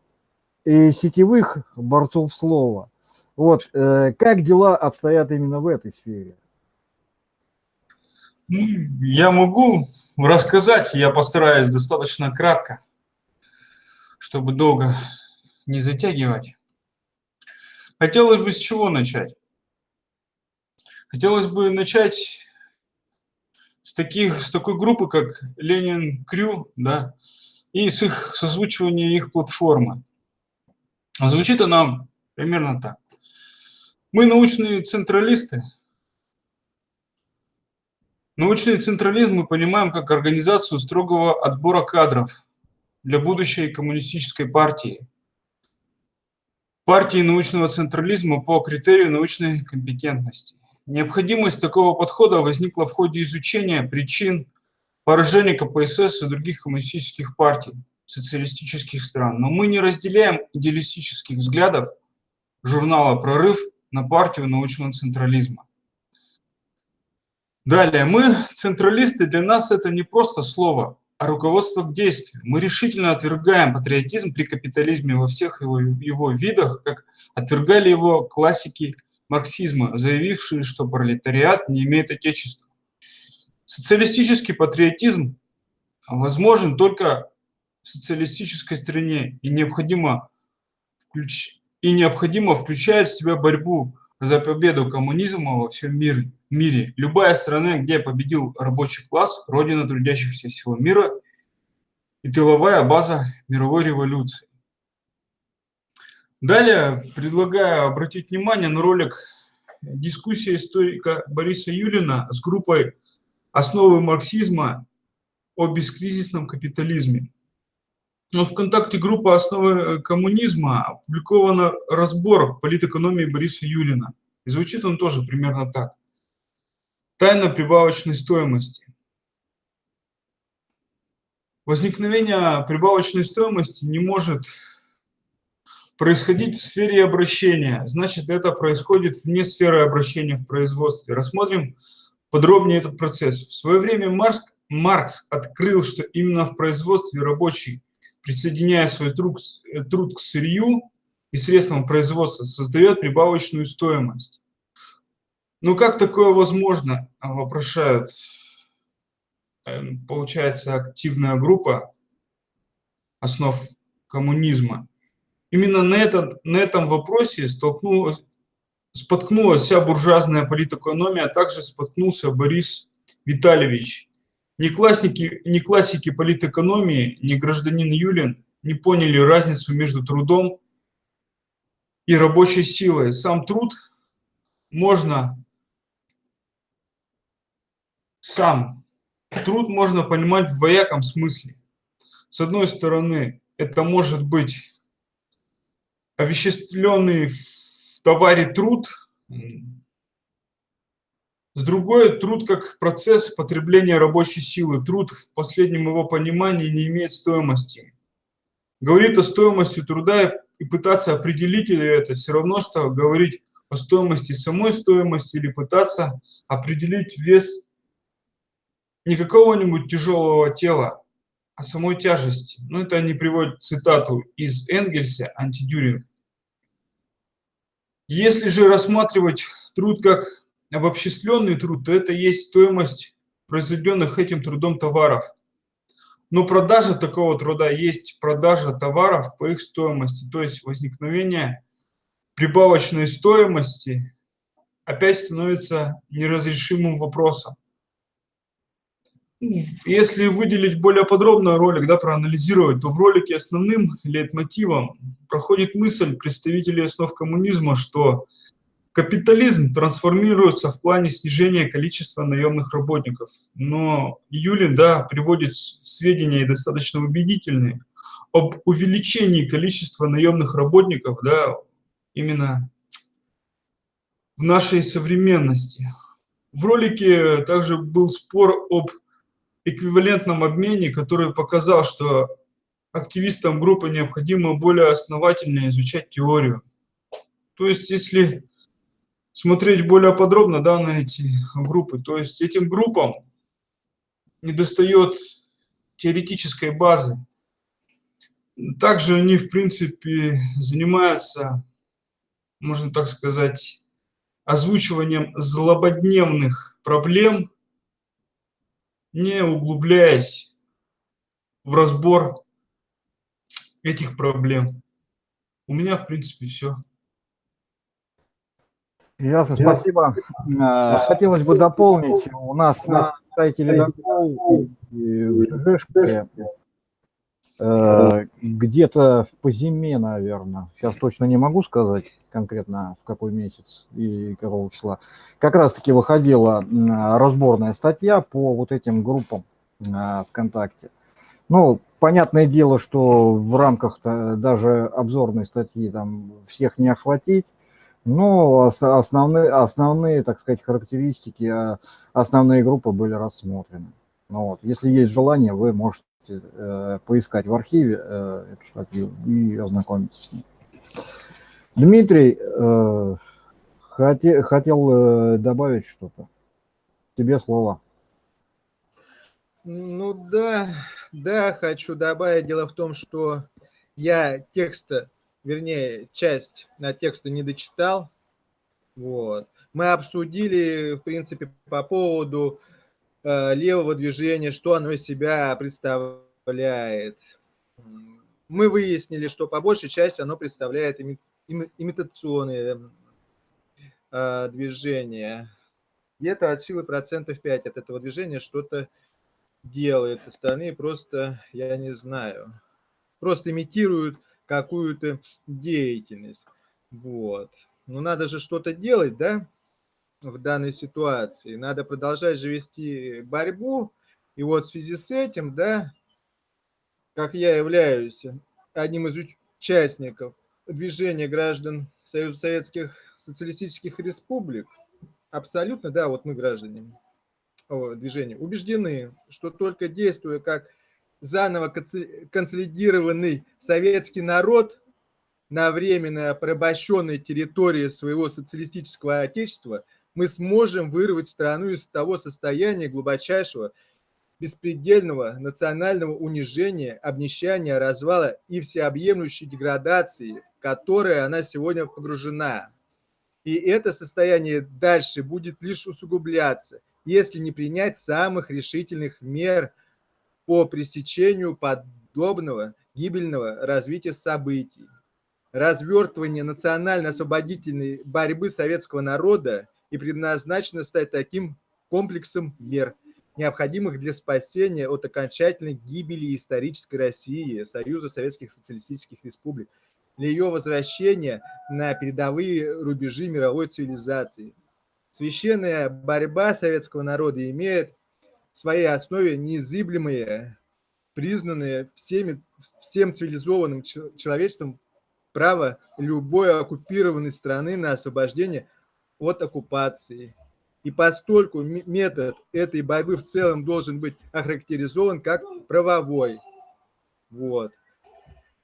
и сетевых борцов слова. Вот. Как дела обстоят именно в этой сфере? Ну, я могу рассказать, я постараюсь достаточно кратко, чтобы долго не затягивать. Хотелось бы с чего начать? Хотелось бы начать с, таких, с такой группы, как Ленин Крю, да, и с их созвучивания их платформы. Звучит она примерно так. Мы научные централисты. Научный централизм мы понимаем как организацию строгого отбора кадров для будущей коммунистической партии. Партии научного централизма по критерию научной компетентности. Необходимость такого подхода возникла в ходе изучения причин поражения КПСС и других коммунистических партий социалистических стран. Но мы не разделяем идеалистических взглядов журнала «Прорыв» на партию научного централизма. Далее, мы, централисты, для нас это не просто слово, а руководство к действию. Мы решительно отвергаем патриотизм при капитализме во всех его, его видах, как отвергали его классики марксизма, заявившие, что пролетариат не имеет отечества. Социалистический патриотизм возможен только в социалистической стране и необходимо, включ... и необходимо включает в себя борьбу за победу коммунизма во всем мире. мире. Любая страна, где победил рабочий класс, родина трудящихся всего мира и тыловая база мировой революции. Далее предлагаю обратить внимание на ролик дискуссия историка Бориса Юлина с группой «Основы марксизма о бескризисном капитализме». Но ВКонтакте группа «Основы э, коммунизма» опубликован разбор политэкономии Бориса Юлина. И звучит он тоже примерно так. Тайна прибавочной стоимости. Возникновение прибавочной стоимости не может происходить в сфере обращения. Значит, это происходит вне сферы обращения в производстве. Рассмотрим подробнее этот процесс. В свое время Маркс, Маркс открыл, что именно в производстве рабочий присоединяя свой труд, э, труд к сырью и средствам производства, создает прибавочную стоимость. Ну как такое возможно, вопрошают, эм, получается, активная группа основ коммунизма. Именно на, этот, на этом вопросе столкнулась, споткнулась вся буржуазная политэкономия, а также споткнулся Борис Витальевич, ни классики, ни классики политэкономии, ни гражданин Юлин не поняли разницу между трудом и рабочей силой. Сам труд можно сам труд можно понимать в двояком смысле. С одной стороны, это может быть овеществленный в товаре труд, с другой, труд как процесс потребления рабочей силы. Труд в последнем его понимании не имеет стоимости. Говорит о стоимости труда и пытаться определить это все равно, что говорить о стоимости самой стоимости или пытаться определить вес не какого-нибудь тяжелого тела, а самой тяжести. Ну, это они приводят цитату из Энгельса, антидюринг. Если же рассматривать труд как обобщенный труд, то это есть стоимость произведенных этим трудом товаров. Но продажа такого труда есть продажа товаров по их стоимости, то есть возникновение прибавочной стоимости опять становится неразрешимым вопросом. Если выделить более подробно ролик, да, проанализировать, то в ролике основным лейтмотивом проходит мысль представителей основ коммунизма, что Капитализм трансформируется в плане снижения количества наемных работников. Но Юлин да, приводит сведения достаточно убедительные об увеличении количества наемных работников да, именно в нашей современности. В ролике также был спор об эквивалентном обмене, который показал, что активистам группы необходимо более основательно изучать теорию. То есть, если смотреть более подробно да, на эти группы. То есть этим группам недостает теоретической базы. Также они, в принципе, занимаются, можно так сказать, озвучиванием злободневных проблем, не углубляясь в разбор этих проблем. У меня, в принципе, все. Ясно, спасибо. Э, хотелось бы дополнить. У нас на сайте Ледокол где-то по зиме, наверное, сейчас точно не могу сказать конкретно в какой месяц и какого числа, как раз-таки выходила разборная статья по вот этим группам э, ВКонтакте. Ну, понятное дело, что в рамках даже обзорной статьи там всех не охватить, но основные, основные, так сказать, характеристики, а, основные группы были рассмотрены. Ну, вот. Если есть желание, вы можете э, поискать в архиве э, эту статью и ознакомиться с ней. Дмитрий э, хоте, хотел э, добавить что-то. Тебе слово. Ну да, да, хочу добавить. Дело в том, что я текста, вернее, часть на текста не дочитал. Вот. Мы обсудили, в принципе, по поводу левого движения, что оно из себя представляет. Мы выяснили, что по большей части оно представляет имитационные э, движения. Где-то от силы процентов 5 от этого движения что-то делают. Остальные просто, я не знаю, просто имитируют какую-то деятельность. Вот. Но надо же что-то делать, да? В данной ситуации. Надо продолжать же вести борьбу. И вот в связи с этим, да, как я являюсь одним из участников движения граждан Союза Советских Социалистических Республик, абсолютно, да, вот мы граждане движения, убеждены, что только действуя как заново консолидированный советский народ на временно порабощенной территории своего социалистического отечества – мы сможем вырвать страну из того состояния глубочайшего, беспредельного национального унижения, обнищания, развала и всеобъемлющей деградации, в которой она сегодня погружена. И это состояние дальше будет лишь усугубляться, если не принять самых решительных мер по пресечению подобного гибельного развития событий. Развертывание национально-освободительной борьбы советского народа и предназначена стать таким комплексом мер, необходимых для спасения от окончательной гибели исторической России, Союза Советских Социалистических Республик, для ее возвращения на передовые рубежи мировой цивилизации. Священная борьба советского народа имеет в своей основе незыблемые, признанные всеми, всем цивилизованным человечеством право любой оккупированной страны на освобождение от оккупации. И постольку метод этой борьбы в целом должен быть охарактеризован как правовой. Вот.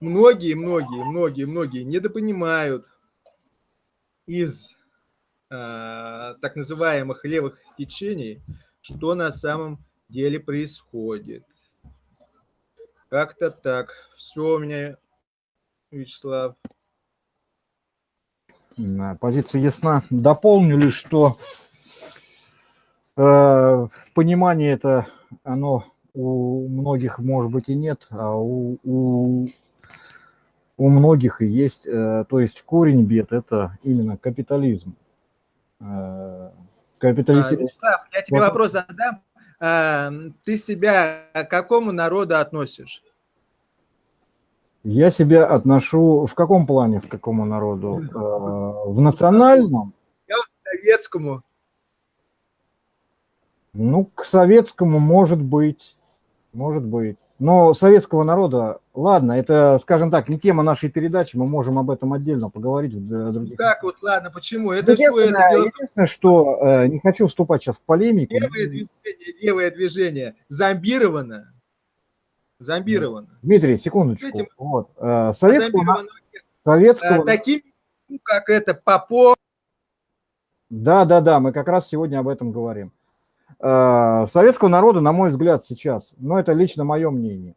Многие, многие, многие, многие недопонимают из э, так называемых левых течений, что на самом деле происходит. Как-то так. Все у меня, Вячеслав. Позиция ясна. Дополню лишь, что э, понимание это, оно у многих, может быть, и нет, а у, у, у многих и есть. Э, то есть корень бед – это именно капитализм. Э, капитализм... А, Вячеслав, я тебе вопрос задам. А, ты себя к какому народу относишь? Я себя отношу в каком плане, в какому народу? Э, в национальном? Я к советскому. Ну, к советскому может быть, может быть. Но советского народа, ладно, это, скажем так, не тема нашей передачи, мы можем об этом отдельно поговорить в других. Как вот, ладно, почему? Это все это дело... Единственное, что э, не хочу вступать сейчас в полемику. Левое движение, левое движение зомбировано Зомбировано. Дмитрий, секундочку. Этим... Вот. Э, советского... Советского... Э, таким, как это, Попов. Да, да, да, мы как раз сегодня об этом говорим. Э, советского народа, на мой взгляд, сейчас, но это лично мое мнение,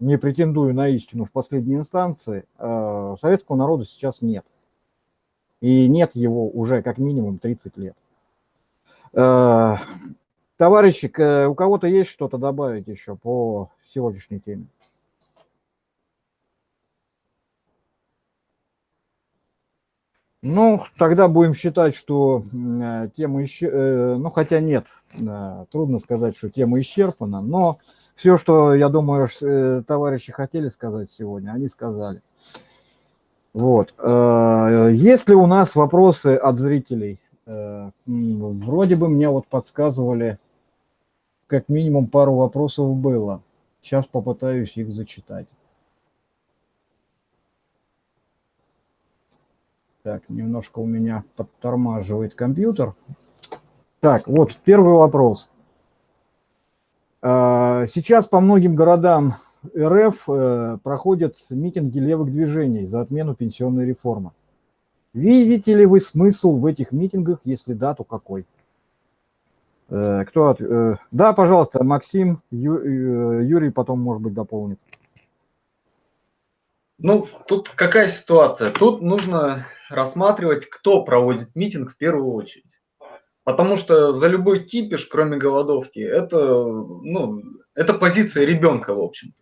не претендую на истину в последней инстанции, советского народа сейчас нет. И нет его уже как минимум 30 лет. Товарищи, у кого-то есть что-то добавить еще по сегодняшней теме. Ну, тогда будем считать, что тема, исчер... Э, ну, хотя нет, трудно сказать, что тема исчерпана, но все, что, я думаю, э, товарищи хотели сказать сегодня, они сказали. Вот. Э, есть ли у нас вопросы от зрителей? Э, вроде бы мне вот подсказывали, как минимум пару вопросов было. Сейчас попытаюсь их зачитать. Так, немножко у меня подтормаживает компьютер. Так, вот первый вопрос. Э, сейчас по многим городам РФ э, проходят митинги левых движений за отмену пенсионной реформы. Видите ли вы смысл в этих митингах, если да, то какой? Э, кто от... Э, да, пожалуйста, Максим, Ю... Юрий потом, может быть, дополнит. Ну, тут какая ситуация? Тут нужно рассматривать, кто проводит митинг в первую очередь. Потому что за любой кипиш, кроме голодовки, это, ну, это позиция ребенка, в общем-то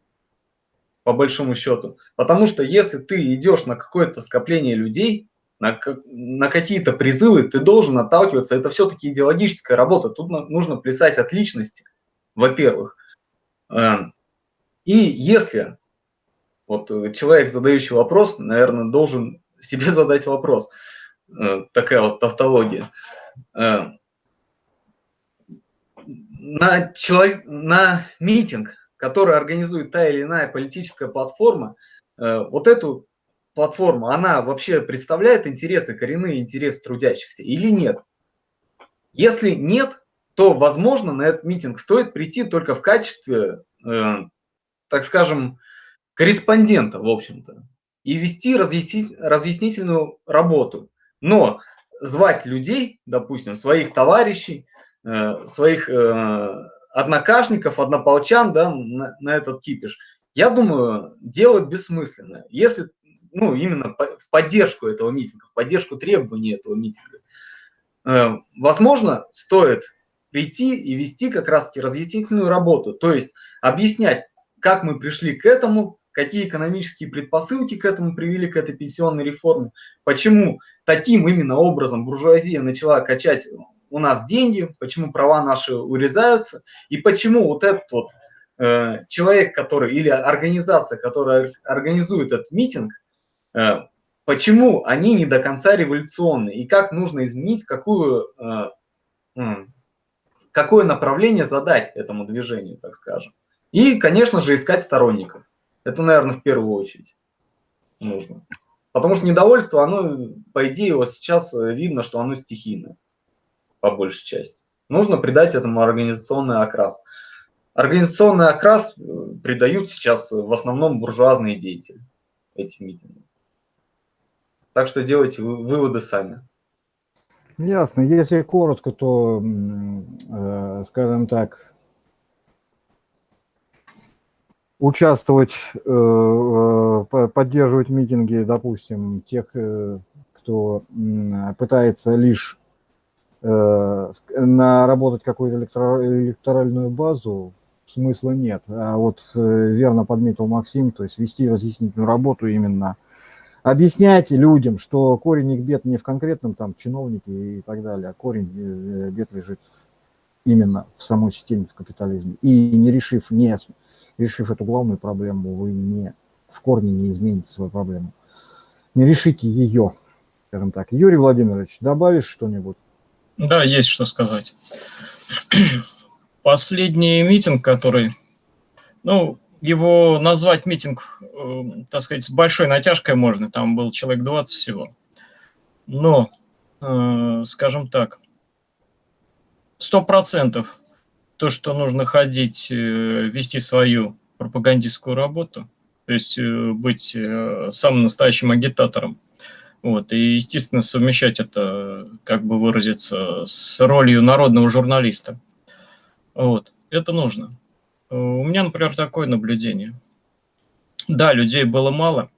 по большому счету. Потому что если ты идешь на какое-то скопление людей, на, на какие-то призывы, ты должен отталкиваться. Это все-таки идеологическая работа. Тут нужно плясать от личности, во-первых. Эм, и если вот э, человек, задающий вопрос, наверное, должен себе [LAUGHS] задать вопрос. Э, такая вот тавтология. Эм, на, человек, на митинг который организует та или иная политическая платформа, э, вот эту платформу, она вообще представляет интересы, коренные интересы трудящихся или нет? Если нет, то, возможно, на этот митинг стоит прийти только в качестве, э, так скажем, корреспондента, в общем-то, и вести разъяснительную работу. Но звать людей, допустим, своих товарищей, э, своих однокашников, однополчан да, на, на этот кипиш, я думаю, дело бессмысленное. Если, ну, именно в поддержку этого митинга, в поддержку требований этого митинга, э, возможно, стоит прийти и вести как раз-таки разъяснительную работу, то есть объяснять, как мы пришли к этому, какие экономические предпосылки к этому привели, к этой пенсионной реформе, почему таким именно образом буржуазия начала качать у нас деньги, почему права наши урезаются, и почему вот этот вот э, человек, который, или организация, которая организует этот митинг, почему они не до конца революционны, и как нужно изменить, какую, э, какое направление задать этому движению, так скажем. И, конечно же, искать сторонников. Это, наверное, в первую очередь нужно. Потому что недовольство, оно, по идее, вот сейчас видно, что оно стихийное по большей части. Нужно придать этому организационный окрас. Организационный окрас э, придают сейчас в основном буржуазные деятели этим митингам. Так что делайте выводы сами. Ясно. Если коротко, то, э, скажем так, участвовать, э, поддерживать митинги, допустим, тех, кто пытается лишь Э, наработать какую-то электоральную базу смысла нет. А вот э, верно подметил Максим, то есть вести разъяснительную работу именно, объяснять людям, что корень их бед не в конкретном там чиновнике и так далее, а корень э, бед лежит именно в самой системе, в капитализме. И не решив, не решив эту главную проблему, вы не в корне не измените свою проблему. Не решите ее, скажем так. Юрий Владимирович, добавишь что-нибудь? Да, есть что сказать. [CLEARS THROAT] Последний митинг, который, ну, его назвать митинг, э, так сказать, с большой натяжкой можно, там был человек 20 всего. Но, э, скажем так, сто процентов то, что нужно ходить, э, вести свою пропагандистскую работу, то есть э, быть самым настоящим агитатором, вот, и, естественно, совмещать это, как бы выразиться, с ролью народного журналиста. Вот, это нужно. У меня, например, такое наблюдение. Да, людей было мало,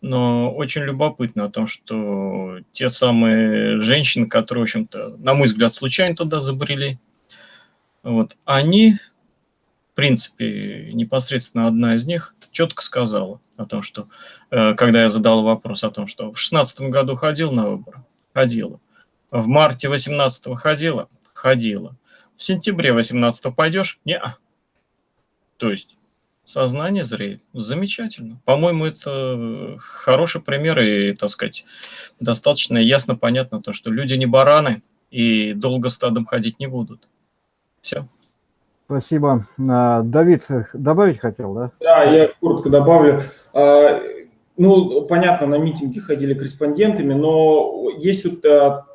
но очень любопытно о том, что те самые женщины, которые, в общем-то, на мой взгляд, случайно туда забрели, вот, они, в принципе, непосредственно одна из них четко сказала о том, что, э, когда я задал вопрос о том, что в шестнадцатом году ходил на выборы, ходила. В марте 18 ходила, ходила. В сентябре 18 пойдешь? Не. -а. То есть сознание зреет. Замечательно. По-моему, это хороший пример и, так сказать, достаточно ясно понятно то, что люди не бараны и долго стадом ходить не будут. Все. Спасибо. А, Давид, добавить хотел, да? Да, я коротко добавлю. А, ну, понятно, на митинги ходили корреспондентами, но есть вот а,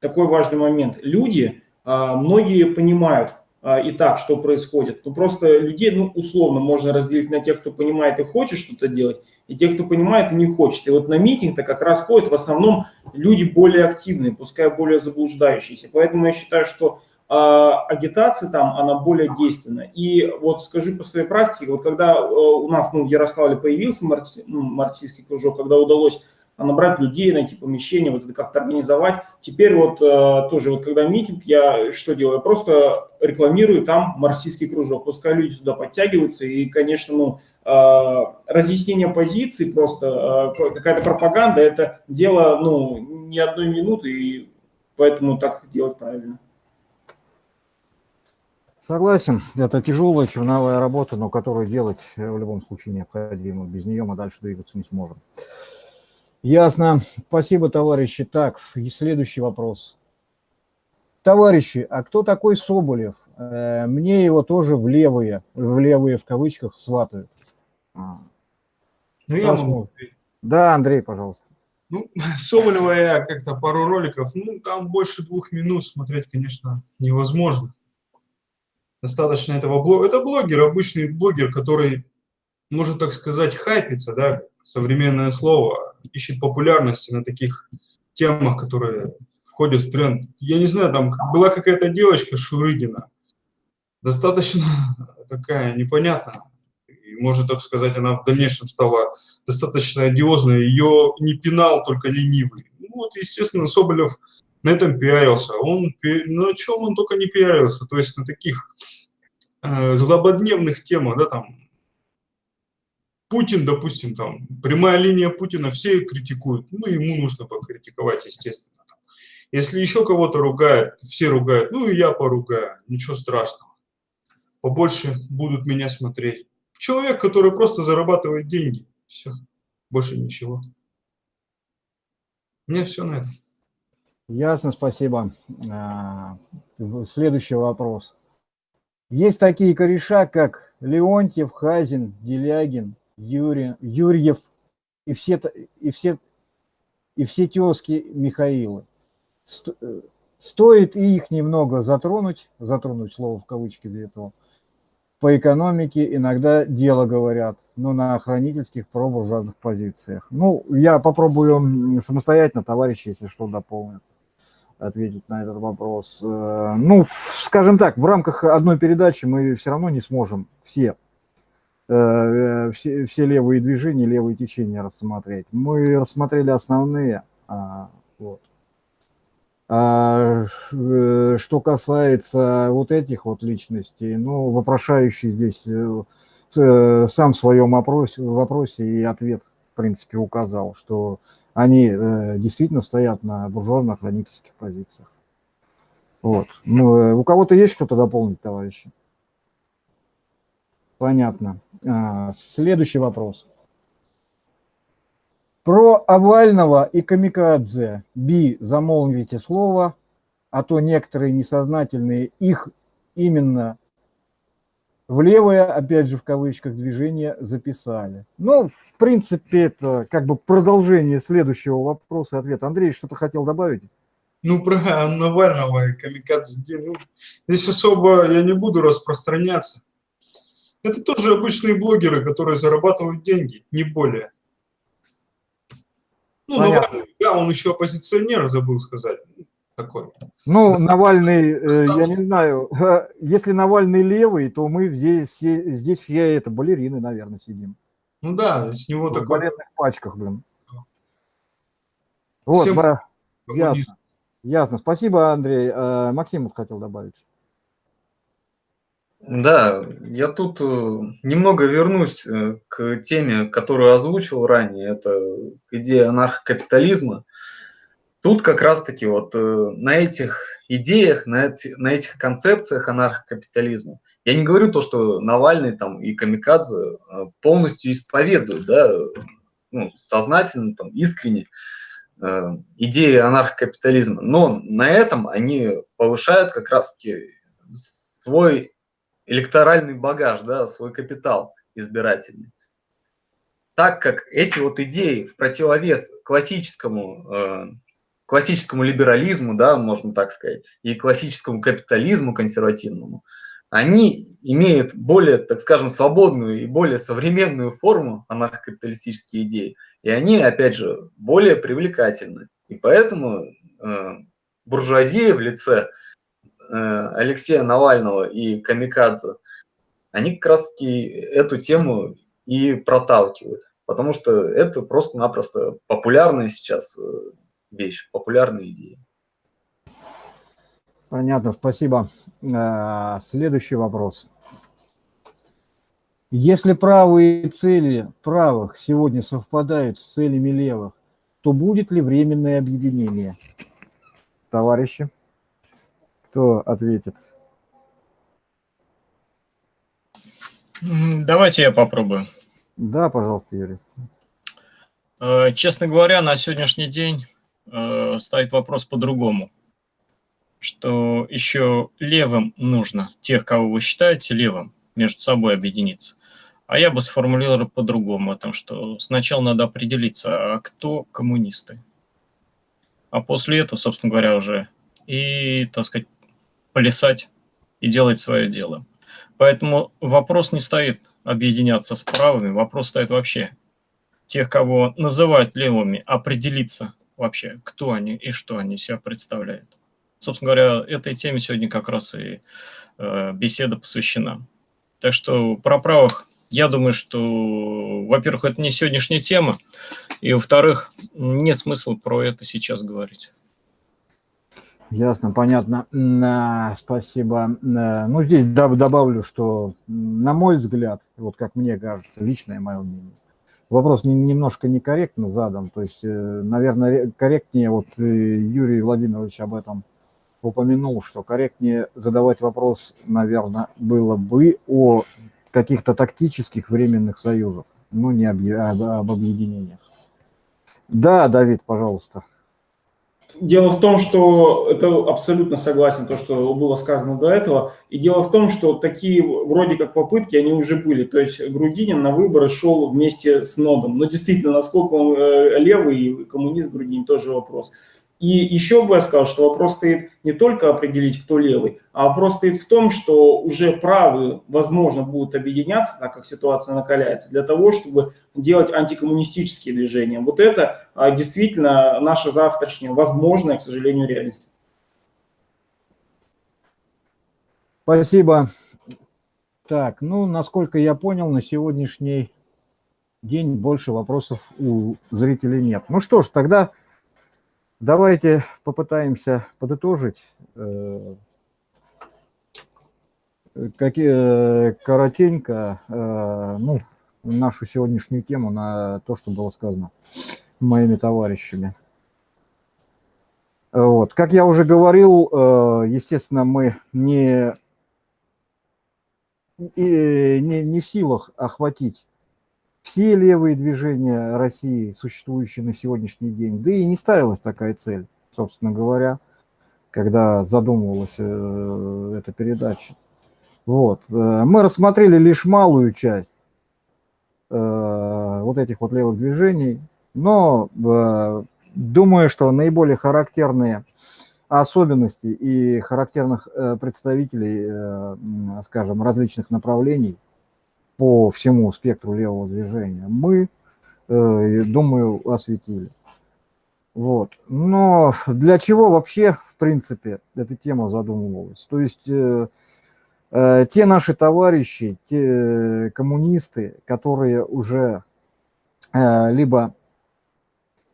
такой важный момент. Люди, многие понимают, и так, что происходит. Ну, просто людей, ну, условно, можно разделить на тех, кто понимает и хочет что-то делать, и тех, кто понимает и не хочет. И вот на митинг-то как раз ходят в основном люди более активные, пускай более заблуждающиеся. Поэтому я считаю, что э, агитация там, она более действенна. И вот скажу по своей практике, вот когда э, у нас, ну, в Ярославле появился маркси, ну, марксистский кружок, когда удалось а набрать людей, найти помещение, вот это как-то организовать. Теперь вот э, тоже, вот когда митинг, я что делаю? Просто рекламирую там марксистский кружок. Пускай люди туда подтягиваются. И, конечно, ну, э, разъяснение позиций, просто э, какая-то пропаганда, это дело, ну, не одной минуты, и поэтому так делать правильно. Согласен, это тяжелая черновая работа, но которую делать в любом случае необходимо. Без нее мы дальше двигаться не сможем. Ясно. Спасибо, товарищи. Так, следующий вопрос. Товарищи, а кто такой Соболев? Э, мне его тоже в левые, в левые в кавычках сватают. А. Ну, я могу. Да, Андрей, пожалуйста. Ну, [LAUGHS] Соболева я как-то пару роликов, ну, там больше двух минут смотреть, конечно, невозможно. Достаточно этого блога. Это блогер, обычный блогер, который, может так сказать, хайпится, да, современное слово, ищет популярности на таких темах, которые входят в тренд. Я не знаю, там была какая-то девочка Шурыгина, достаточно [LAUGHS] такая непонятная. И, может так сказать, она в дальнейшем стала достаточно одиозной. Ее не пинал только ленивый. Ну, вот, естественно, Соболев на этом пиарился. Он, на чем он только не пиарился. То есть на таких э, злободневных темах, да, там, Путин, допустим, там, прямая линия Путина, все критикуют, ну, ему нужно покритиковать, естественно. Если еще кого-то ругают, все ругают, ну, и я поругаю, ничего страшного. Побольше будут меня смотреть. Человек, который просто зарабатывает деньги, все, больше ничего. Мне все на это. Ясно, спасибо. А, следующий вопрос. Есть такие кореша, как Леонтьев, Хазин, Делягин, Юрий, Юрьев и все, и все, и все тезки Михаила. Э, стоит их немного затронуть, затронуть слово в кавычки для этого, по экономике иногда дело говорят, но на хранительских пробуржуазных позициях. Ну, я попробую самостоятельно, товарищи, если что, дополнят, ответить на этот вопрос. Э, ну, скажем так, в рамках одной передачи мы все равно не сможем все все, все левые движения, левые течения рассмотреть. Мы рассмотрели основные. А, вот. А, э, что касается вот этих вот личностей, ну, вопрошающий здесь э, сам в своем вопросе, вопросе и ответ, в принципе, указал, что они действительно стоят на буржуазно-хранительских позициях. Вот. Ну, у кого-то есть что-то дополнить, товарищи? Понятно. А, следующий вопрос. Про Овального и Камикадзе. Би, замолвите слово, а то некоторые несознательные их именно в левое, опять же в кавычках, движение записали. Ну, в принципе, это как бы продолжение следующего вопроса и ответа. Андрей, что-то хотел добавить? Ну, про [LAUGHS] Навального и Камикадзе. Ну, здесь особо я не буду распространяться. Это тоже обычные блогеры, которые зарабатывают деньги, не более. Ну, Навальный, да, он еще оппозиционер, забыл сказать. Такой. Ну, Навальный, э, я не знаю, если Навальный левый, то мы здесь, здесь все это балерины, наверное, сидим. Ну да, с него В такой... балетных пачках, блин. Вот, Всем... да, ясно. Ясно. Спасибо, Андрей. Э, Максим хотел добавить. Да, я тут э, немного вернусь э, к теме, которую озвучил ранее, это к идее анархокапитализма. Тут как раз-таки вот э, на этих идеях, на, эти, на этих концепциях анархокапитализма Я не говорю то, что Навальный там и Камикадзе полностью исповедуют, да, ну, сознательно, там, искренне идеи анархокапитализма, но на этом они повышают как раз-таки свой электоральный багаж, да, свой капитал избирательный. Так как эти вот идеи в противовес классическому, э, классическому либерализму, да, можно так сказать, и классическому капитализму консервативному – они имеют более, так скажем, свободную и более современную форму анархокапиталистические идеи, и они, опять же, более привлекательны. И поэтому э, буржуазия в лице Алексея Навального и Камикадзе, они как раз-таки эту тему и проталкивают, потому что это просто-напросто популярная сейчас э, вещь, популярная идея. Понятно, спасибо. А, следующий вопрос. Если правые цели правых сегодня совпадают с целями левых, то будет ли временное объединение? Товарищи, кто ответит? Давайте я попробую. Да, пожалуйста, Юрий. Э, честно говоря, на сегодняшний день э, стоит вопрос по-другому что еще левым нужно, тех, кого вы считаете левым, между собой объединиться. А я бы сформулировал по-другому, о том, что сначала надо определиться, а кто коммунисты. А после этого, собственно говоря, уже и, так сказать, плясать и делать свое дело. Поэтому вопрос не стоит объединяться с правыми, вопрос стоит вообще тех, кого называют левыми, определиться вообще, кто они и что они себя представляют. Собственно говоря, этой теме сегодня как раз и э, беседа посвящена. Так что про правых, я думаю, что, во-первых, это не сегодняшняя тема, и, во-вторых, нет смысла про это сейчас говорить. Ясно, понятно. Спасибо. Ну, здесь добавлю, что, на мой взгляд, вот как мне кажется, личное мое мнение, вопрос немножко некорректно задан. То есть, э, наверное, корректнее, вот э, Юрий Владимирович об этом упомянул, что корректнее задавать вопрос, наверное, было бы о каких-то тактических временных союзах, но не об, об, об объединениях. Да, Давид, пожалуйста. Дело в том, что это абсолютно согласен, то, что было сказано до этого. И дело в том, что такие вроде как попытки, они уже были. То есть Грудинин на выборы шел вместе с Нодом. Но действительно, насколько он э, левый и коммунист Грудинин, тоже вопрос. И еще бы я сказал, что вопрос стоит не только определить, кто левый, а вопрос стоит в том, что уже правые, возможно, будут объединяться, так как ситуация накаляется, для того, чтобы делать антикоммунистические движения. Вот это а, действительно наша завтрашняя, возможная, к сожалению, реальность. Спасибо. Так, ну, насколько я понял, на сегодняшний день больше вопросов у зрителей нет. Ну что ж, тогда Давайте попытаемся подытожить э, какие, э, коротенько э, ну, нашу сегодняшнюю тему на то, что было сказано моими товарищами. Вот. Как я уже говорил, естественно, мы не, не, не в силах охватить все левые движения России, существующие на сегодняшний день, да и не ставилась такая цель, собственно говоря, когда задумывалась э, эта передача. Вот. Э, мы рассмотрели лишь малую часть э, вот этих вот левых движений, но э, думаю, что наиболее характерные особенности и характерных э, представителей, э, скажем, различных направлений – по всему спектру левого движения мы, э, думаю, осветили. Вот. Но для чего вообще, в принципе, эта тема задумывалась? То есть э, э, те наши товарищи, те коммунисты, которые уже либо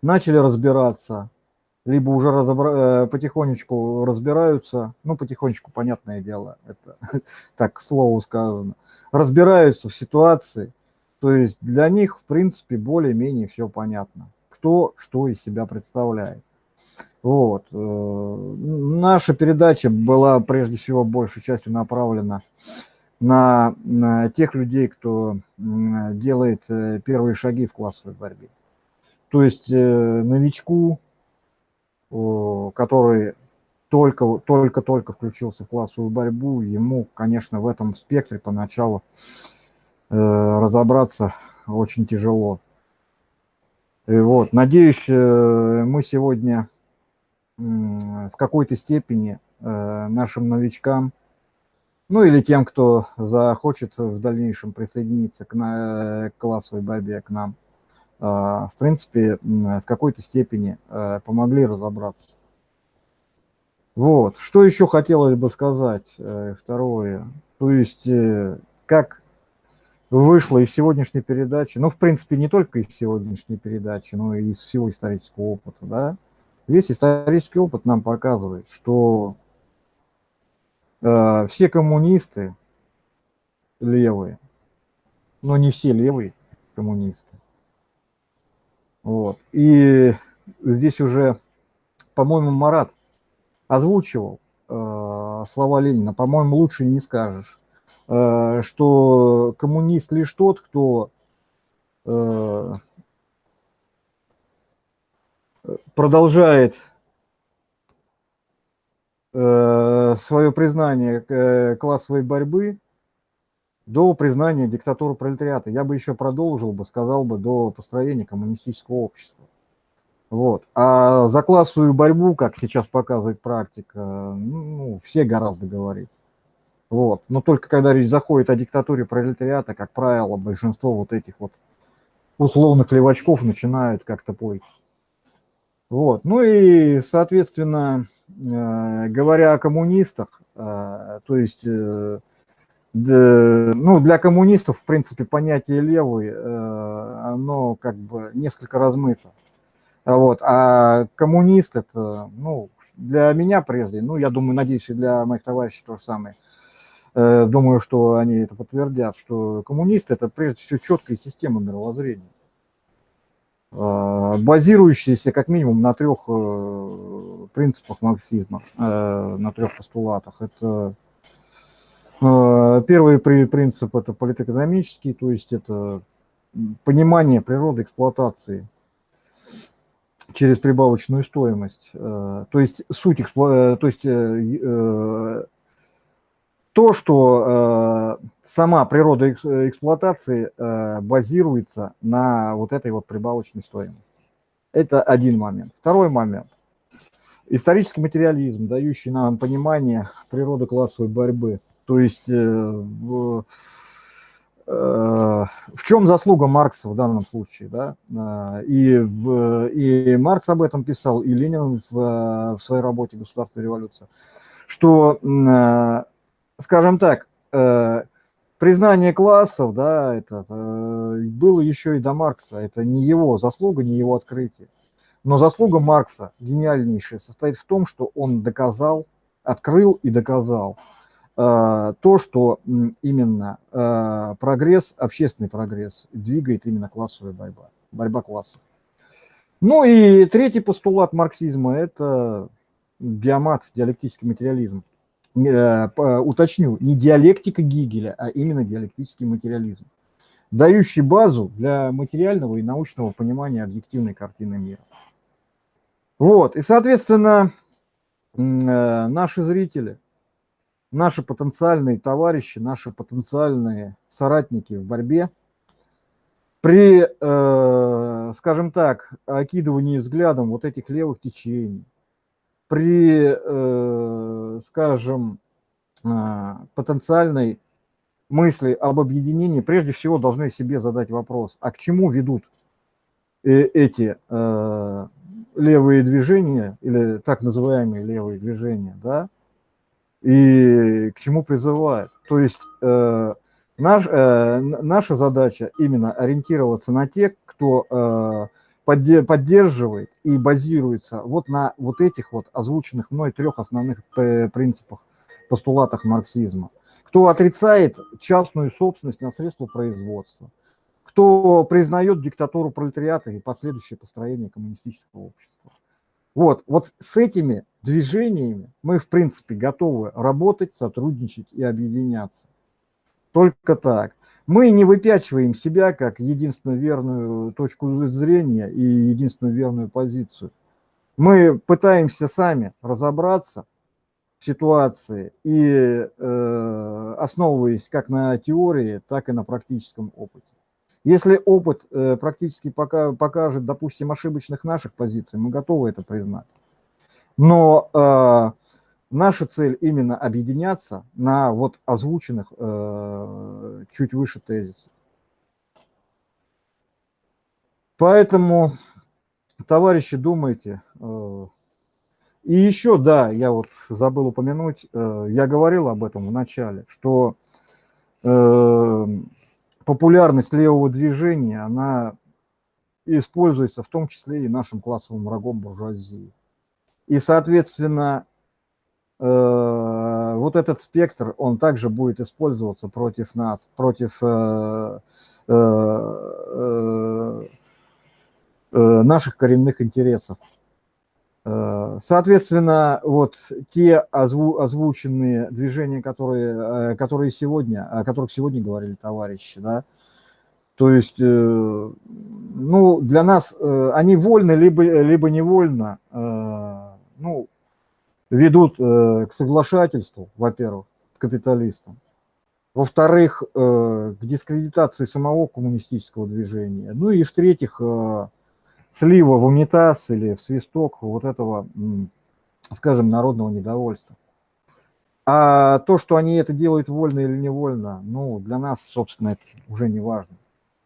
начали разбираться, либо уже разобра... Потихонечку разбираются, ну, потихонечку, понятное дело, это [LAUGHS] так, к слову сказано, разбираются в ситуации, то есть для них, в принципе, более-менее все понятно, кто что из себя представляет. Вот. Э, наша передача была прежде всего большей частью направлена на, на тех людей, кто делает э, первые шаги в классовой борьбе. То есть э, новичку, который только, только, только включился в классовую борьбу, ему, конечно, в этом спектре поначалу э, разобраться очень тяжело. И вот, надеюсь, мы сегодня в какой-то степени нашим новичкам ну или тем, кто захочет в дальнейшем присоединиться к, на, к классовой борьбе, к нам, а, в принципе, в какой-то степени а, помогли разобраться. Вот, что еще хотелось бы сказать, э, второе, то есть, э, как вышло из сегодняшней передачи, ну, в принципе, не только из сегодняшней передачи, но и из всего исторического опыта, да, весь исторический опыт нам показывает, что Э, все коммунисты левые, но не все левые коммунисты. Вот. И здесь уже, по-моему, Марат озвучивал э, слова Ленина, по-моему, лучше не скажешь, э, что коммунист лишь тот, кто э, продолжает Э, свое признание э, классовой борьбы до признания диктатуры пролетариата. Я бы еще продолжил бы, сказал бы, до построения коммунистического общества. Вот. А за классовую борьбу, как сейчас показывает практика, ну, все гораздо говорить. Вот. Но только когда речь заходит о диктатуре пролетариата, как правило, большинство вот этих вот условных левачков начинают как-то плыть. Вот. Ну и, соответственно, Э, говоря о коммунистах, э, то есть, э, ну, для коммунистов, в принципе, понятие левый, оно как бы несколько размыто. Вот. А коммунист это, ну, для меня прежде, ну, я думаю, надеюсь, и для моих товарищей то же самое. Думаю, что они это подтвердят, что коммунист это прежде всего четкая система мировоззрения. А, базирующиеся как минимум на трех э, принципах марксизма, э, на трех постулатах. Это э, первый принцип – это политэкономический, то есть это понимание природы эксплуатации через прибавочную стоимость. То есть суть, то есть то, что э, сама природа эксплуатации э, базируется на вот этой вот прибавочной стоимости. Это один момент. Второй момент. Исторический материализм, дающий нам понимание природы классовой борьбы. То есть э, в, э, в чем заслуга Маркса в данном случае, да? Э, и, в, и Маркс об этом писал, и Ленин в, в своей работе «Государство и революция», что э, скажем так, признание классов, да, это было еще и до Маркса. Это не его заслуга, не его открытие. Но заслуга Маркса гениальнейшая состоит в том, что он доказал, открыл и доказал то, что именно прогресс, общественный прогресс двигает именно классовая борьба, борьба классов. Ну и третий постулат марксизма – это биомат, диалектический материализм. Э, уточню, не диалектика Гигеля, а именно диалектический материализм, дающий базу для материального и научного понимания объективной картины мира. Вот, и, соответственно, э, наши зрители, наши потенциальные товарищи, наши потенциальные соратники в борьбе, при, э, скажем так, окидывании взглядом вот этих левых течений, при, э, скажем, а, потенциальной мысли об объединении, прежде всего должны себе задать вопрос, а к чему ведут э, эти э, левые движения, или так называемые левые движения, да, и к чему призывают. То есть наш, наша задача именно ориентироваться на тех, кто поддерживает и базируется вот на вот этих вот озвученных мной трех основных принципах, постулатах марксизма. Кто отрицает частную собственность на средства производства, кто признает диктатуру пролетариата и последующее построение коммунистического общества. Вот, вот с этими движениями мы, в принципе, готовы работать, сотрудничать и объединяться. Только так. Мы не выпячиваем себя как единственную верную точку зрения и единственную верную позицию. Мы пытаемся сами разобраться в ситуации и э, основываясь как на теории, так и на практическом опыте. Если опыт э, практически пока, покажет, допустим, ошибочных наших позиций, мы готовы это признать. Но э, наша цель именно объединяться на вот озвученных э, чуть выше тезисах. Поэтому, товарищи, думайте. Э, и еще, да, я вот забыл упомянуть, э, я говорил об этом в начале, что э, популярность левого движения, она используется в том числе и нашим классовым врагом буржуазии. И, соответственно, э, вот этот спектр, он также будет использоваться против нас, против э, э, наших коренных интересов. Соответственно, вот те озву, озвученные движения, которые, которые сегодня, о которых сегодня говорили товарищи, да, то есть, ну, для нас они вольны, либо, либо невольно, ну, ведут э, к соглашательству, во-первых, с капиталистом, во-вторых, э, к дискредитации самого коммунистического движения, ну и в-третьих, э, слива в унитаз или в свисток вот этого, скажем, народного недовольства. А то, что они это делают вольно или невольно, ну, для нас, собственно, это уже не важно.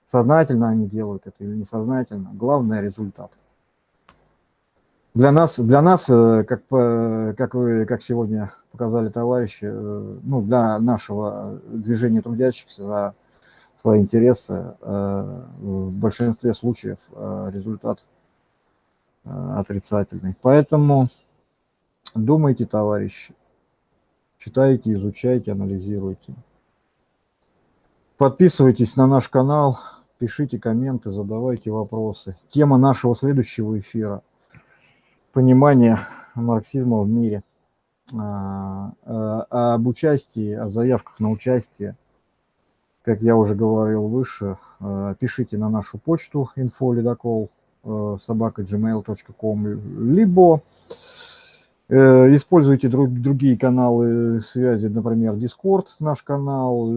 Сознательно они делают это или несознательно, главное результат. Для нас, для нас э, как, как вы, как сегодня показали товарищи, э, ну, для нашего движения трудящихся за свои интересы, э, в большинстве случаев результат отрицательный. Поэтому думайте, товарищи, читайте, изучайте, анализируйте. Подписывайтесь на наш канал, пишите комменты, задавайте вопросы. Тема нашего следующего эфира – понимание марксизма в мире, а, а, об участии, о заявках на участие, как я уже говорил выше, а, пишите на нашу почту info собака gmail.com, либо э, используйте друг, другие каналы связи, например, Discord наш канал,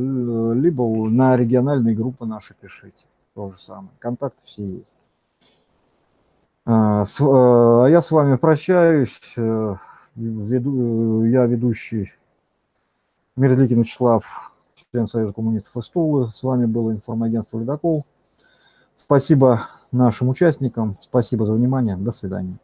либо на региональные группы наши пишите. То же самое. Контакты все есть. А, а я с вами прощаюсь. Э, веду, я ведущий Мерзликин Вячеслав, член Союза коммунистов из Тулы. С вами было информагентство «Ледокол». Спасибо нашим участникам, спасибо за внимание, до свидания.